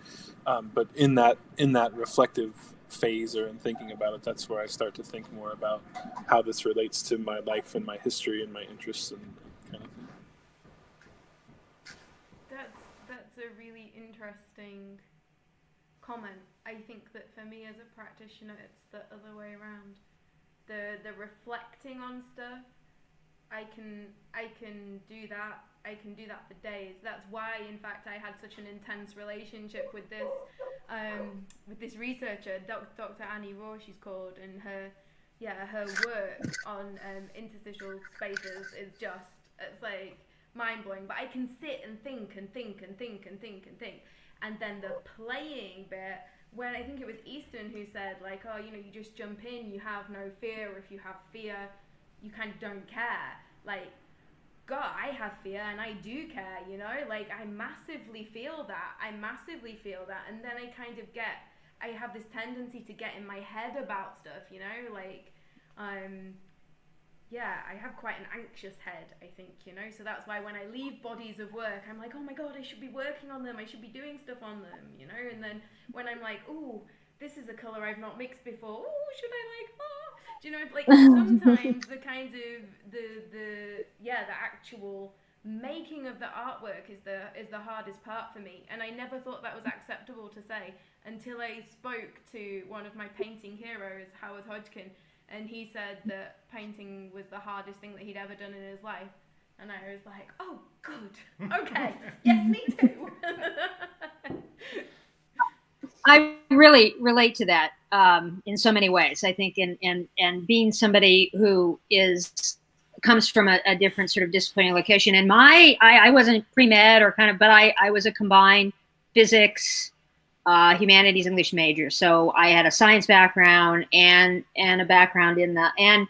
Um, but in that in that reflective phase or in thinking about it, that's where I start to think more about how this relates to my life and my history and my interests and kind of thing. That's that's a really interesting comment. I think that for me as a practitioner, it's the other way around. The the reflecting on stuff, I can I can do that. I can do that for days. That's why, in fact, I had such an intense relationship with this um, with this researcher, Doc, Dr. Annie Raw, she's called, and her yeah her work on um, interstitial spaces is just it's like mind blowing. But I can sit and think and think and think and think and think. And then the playing bit, when I think it was Easton who said, like, oh, you know, you just jump in, you have no fear. If you have fear, you kind of don't care. Like, God, I have fear and I do care, you know? Like, I massively feel that. I massively feel that. And then I kind of get, I have this tendency to get in my head about stuff, you know? Like, um, yeah, I have quite an anxious head, I think, you know. So that's why when I leave bodies of work, I'm like, oh my god, I should be working on them. I should be doing stuff on them, you know. And then when I'm like, oh, this is a color I've not mixed before. Oh, should I like? Oh, do you know? Like sometimes the kind of the the yeah the actual making of the artwork is the is the hardest part for me. And I never thought that was acceptable to say until I spoke to one of my painting heroes, Howard Hodgkin and he said that painting was the hardest thing that he'd ever done in his life. And I was like, oh, good. Okay. yes, me too. I really relate to that um, in so many ways. I think, and and and being somebody who is comes from a, a different sort of disciplining location. And my, I, I wasn't pre med or kind of, but I I was a combined physics, uh, humanities, English major. So I had a science background and and a background in the and.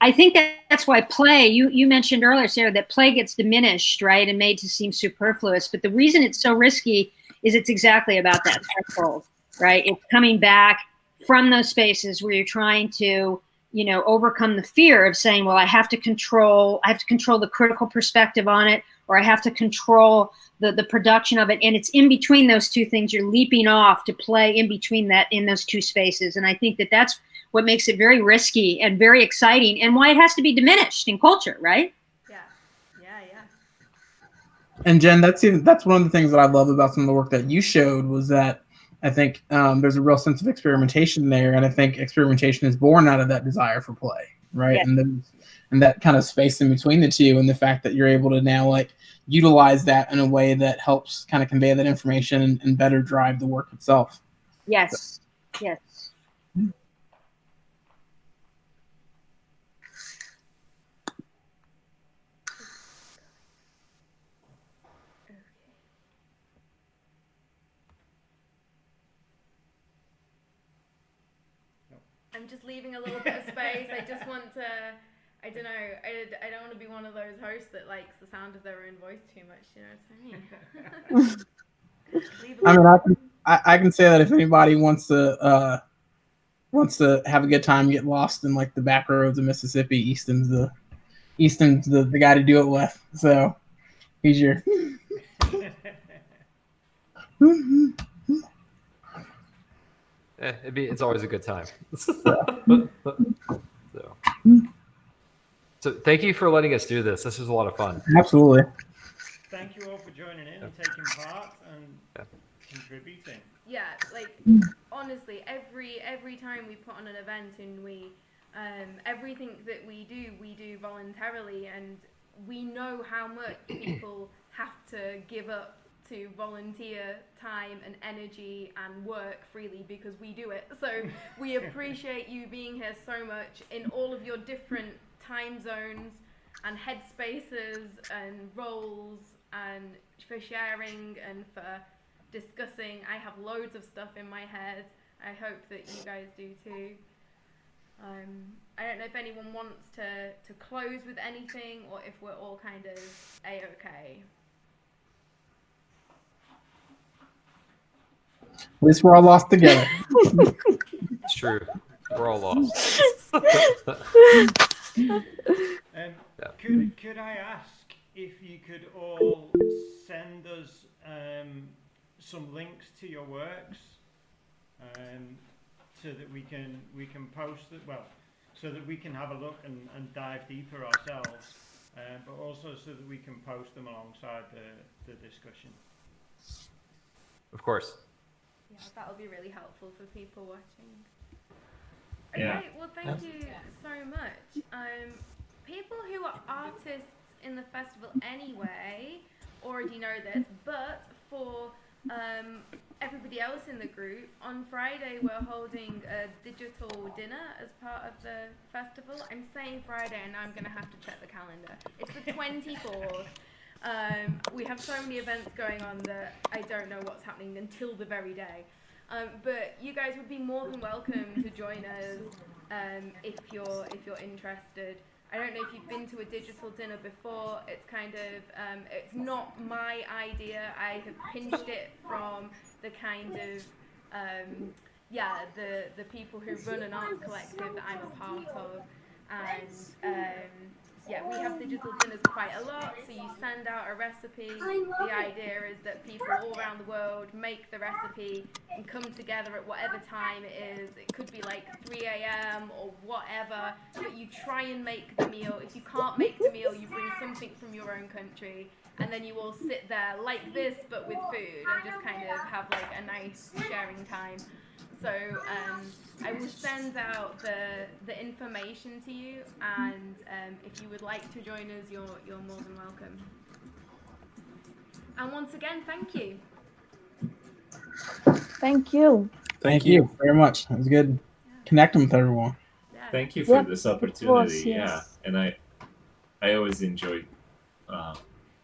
I think that that's why play. You you mentioned earlier, Sarah, that play gets diminished, right, and made to seem superfluous. But the reason it's so risky is it's exactly about that threshold, right? It's coming back from those spaces where you're trying to, you know, overcome the fear of saying, well, I have to control, I have to control the critical perspective on it, or I have to control the the production of it. And it's in between those two things. You're leaping off to play in between that in those two spaces. And I think that that's what makes it very risky and very exciting, and why it has to be diminished in culture, right? yeah, yeah, yeah. And Jen, that's even, that's one of the things that I love about some of the work that you showed was that I think um, there's a real sense of experimentation there, and I think experimentation is born out of that desire for play, right? Yeah. And then and that kind of space in between the two, and the fact that you're able to now like utilize that in a way that helps kind of convey that information and, and better drive the work itself. Yes, yes. just leaving a little bit of space. I just want to. I don't know. I, I don't want to be one of those hosts that likes the sound of their own voice too much. You know what I mean? I mean, I can I, I can say that if anybody wants to uh wants to have a good time, get lost in like the back roads of Mississippi, Easton's the Easton's the, the guy to do it with. So he's your Eh, it'd be, it's always a good time. so, so thank you for letting us do this. This was a lot of fun. absolutely. Thank you all for joining in and taking part and Yeah. contributing. yeah like honestly every every time we put on an event and we um, everything that we do we do voluntarily and we know how much people have to give up to volunteer time and energy and work freely because we do it so we appreciate you being here so much in all of your different time zones and headspaces and roles and for sharing and for discussing. I have loads of stuff in my head. I hope that you guys do too. Um, I don't know if anyone wants to, to close with anything or if we're all kind of a At least we're all lost together. It's true. We're all lost. Um, Yeah. could, could I ask if you could all send us um, some links to your works um, so that we can we can post it well so that we can have a look and, and dive deeper ourselves uh, but also so that we can post them alongside the, the discussion. of course. Yeah, that'll be really helpful for people watching. Yeah. Well, thank you so much. Um, people who are artists in the festival anyway already know this, but for um, everybody else in the group, on Friday we're holding a digital dinner as part of the festival. I'm saying Friday, and I'm going to have to check the calendar. It's the 24th. Um, we have so many events going on that I don't know what's happening until the very day. Um, but you guys would be more than welcome to join us um, if you're if you're interested. I don't know if you've been to a digital dinner before. It's kind of um, it's not my idea. I have pinched it from the kind of um, yeah the the people who run an art collective that I'm a part of, and um, yeah, we have digital dinners quite a lot. So you send out a recipe. The idea is that people all around the world make the recipe and come together at whatever time it is. It could be like 3 a.m. or whatever. But you try and make the meal. If you can't make the meal, you bring something from your own country. And then you all sit there like this, but with food, and just kind of have like a nice sharing time. So um, I will send out the the information to you, and um, if you would like to join us, you're you're more than welcome. And once again, thank you. Thank you. Thank you very much. It was good connecting with everyone. Yeah. Thank you for Yep, this of opportunity. course, Yeah, and I, I always enjoy uh,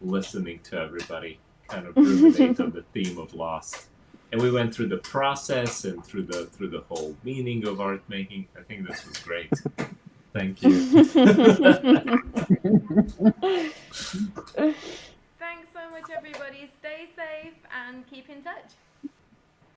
listening to everybody kind of ruminate on the theme of Lost and we went through the process and through the through the whole meaning of art making. I think this was great. Thank you. Thanks so much, everybody. Stay safe and keep in touch.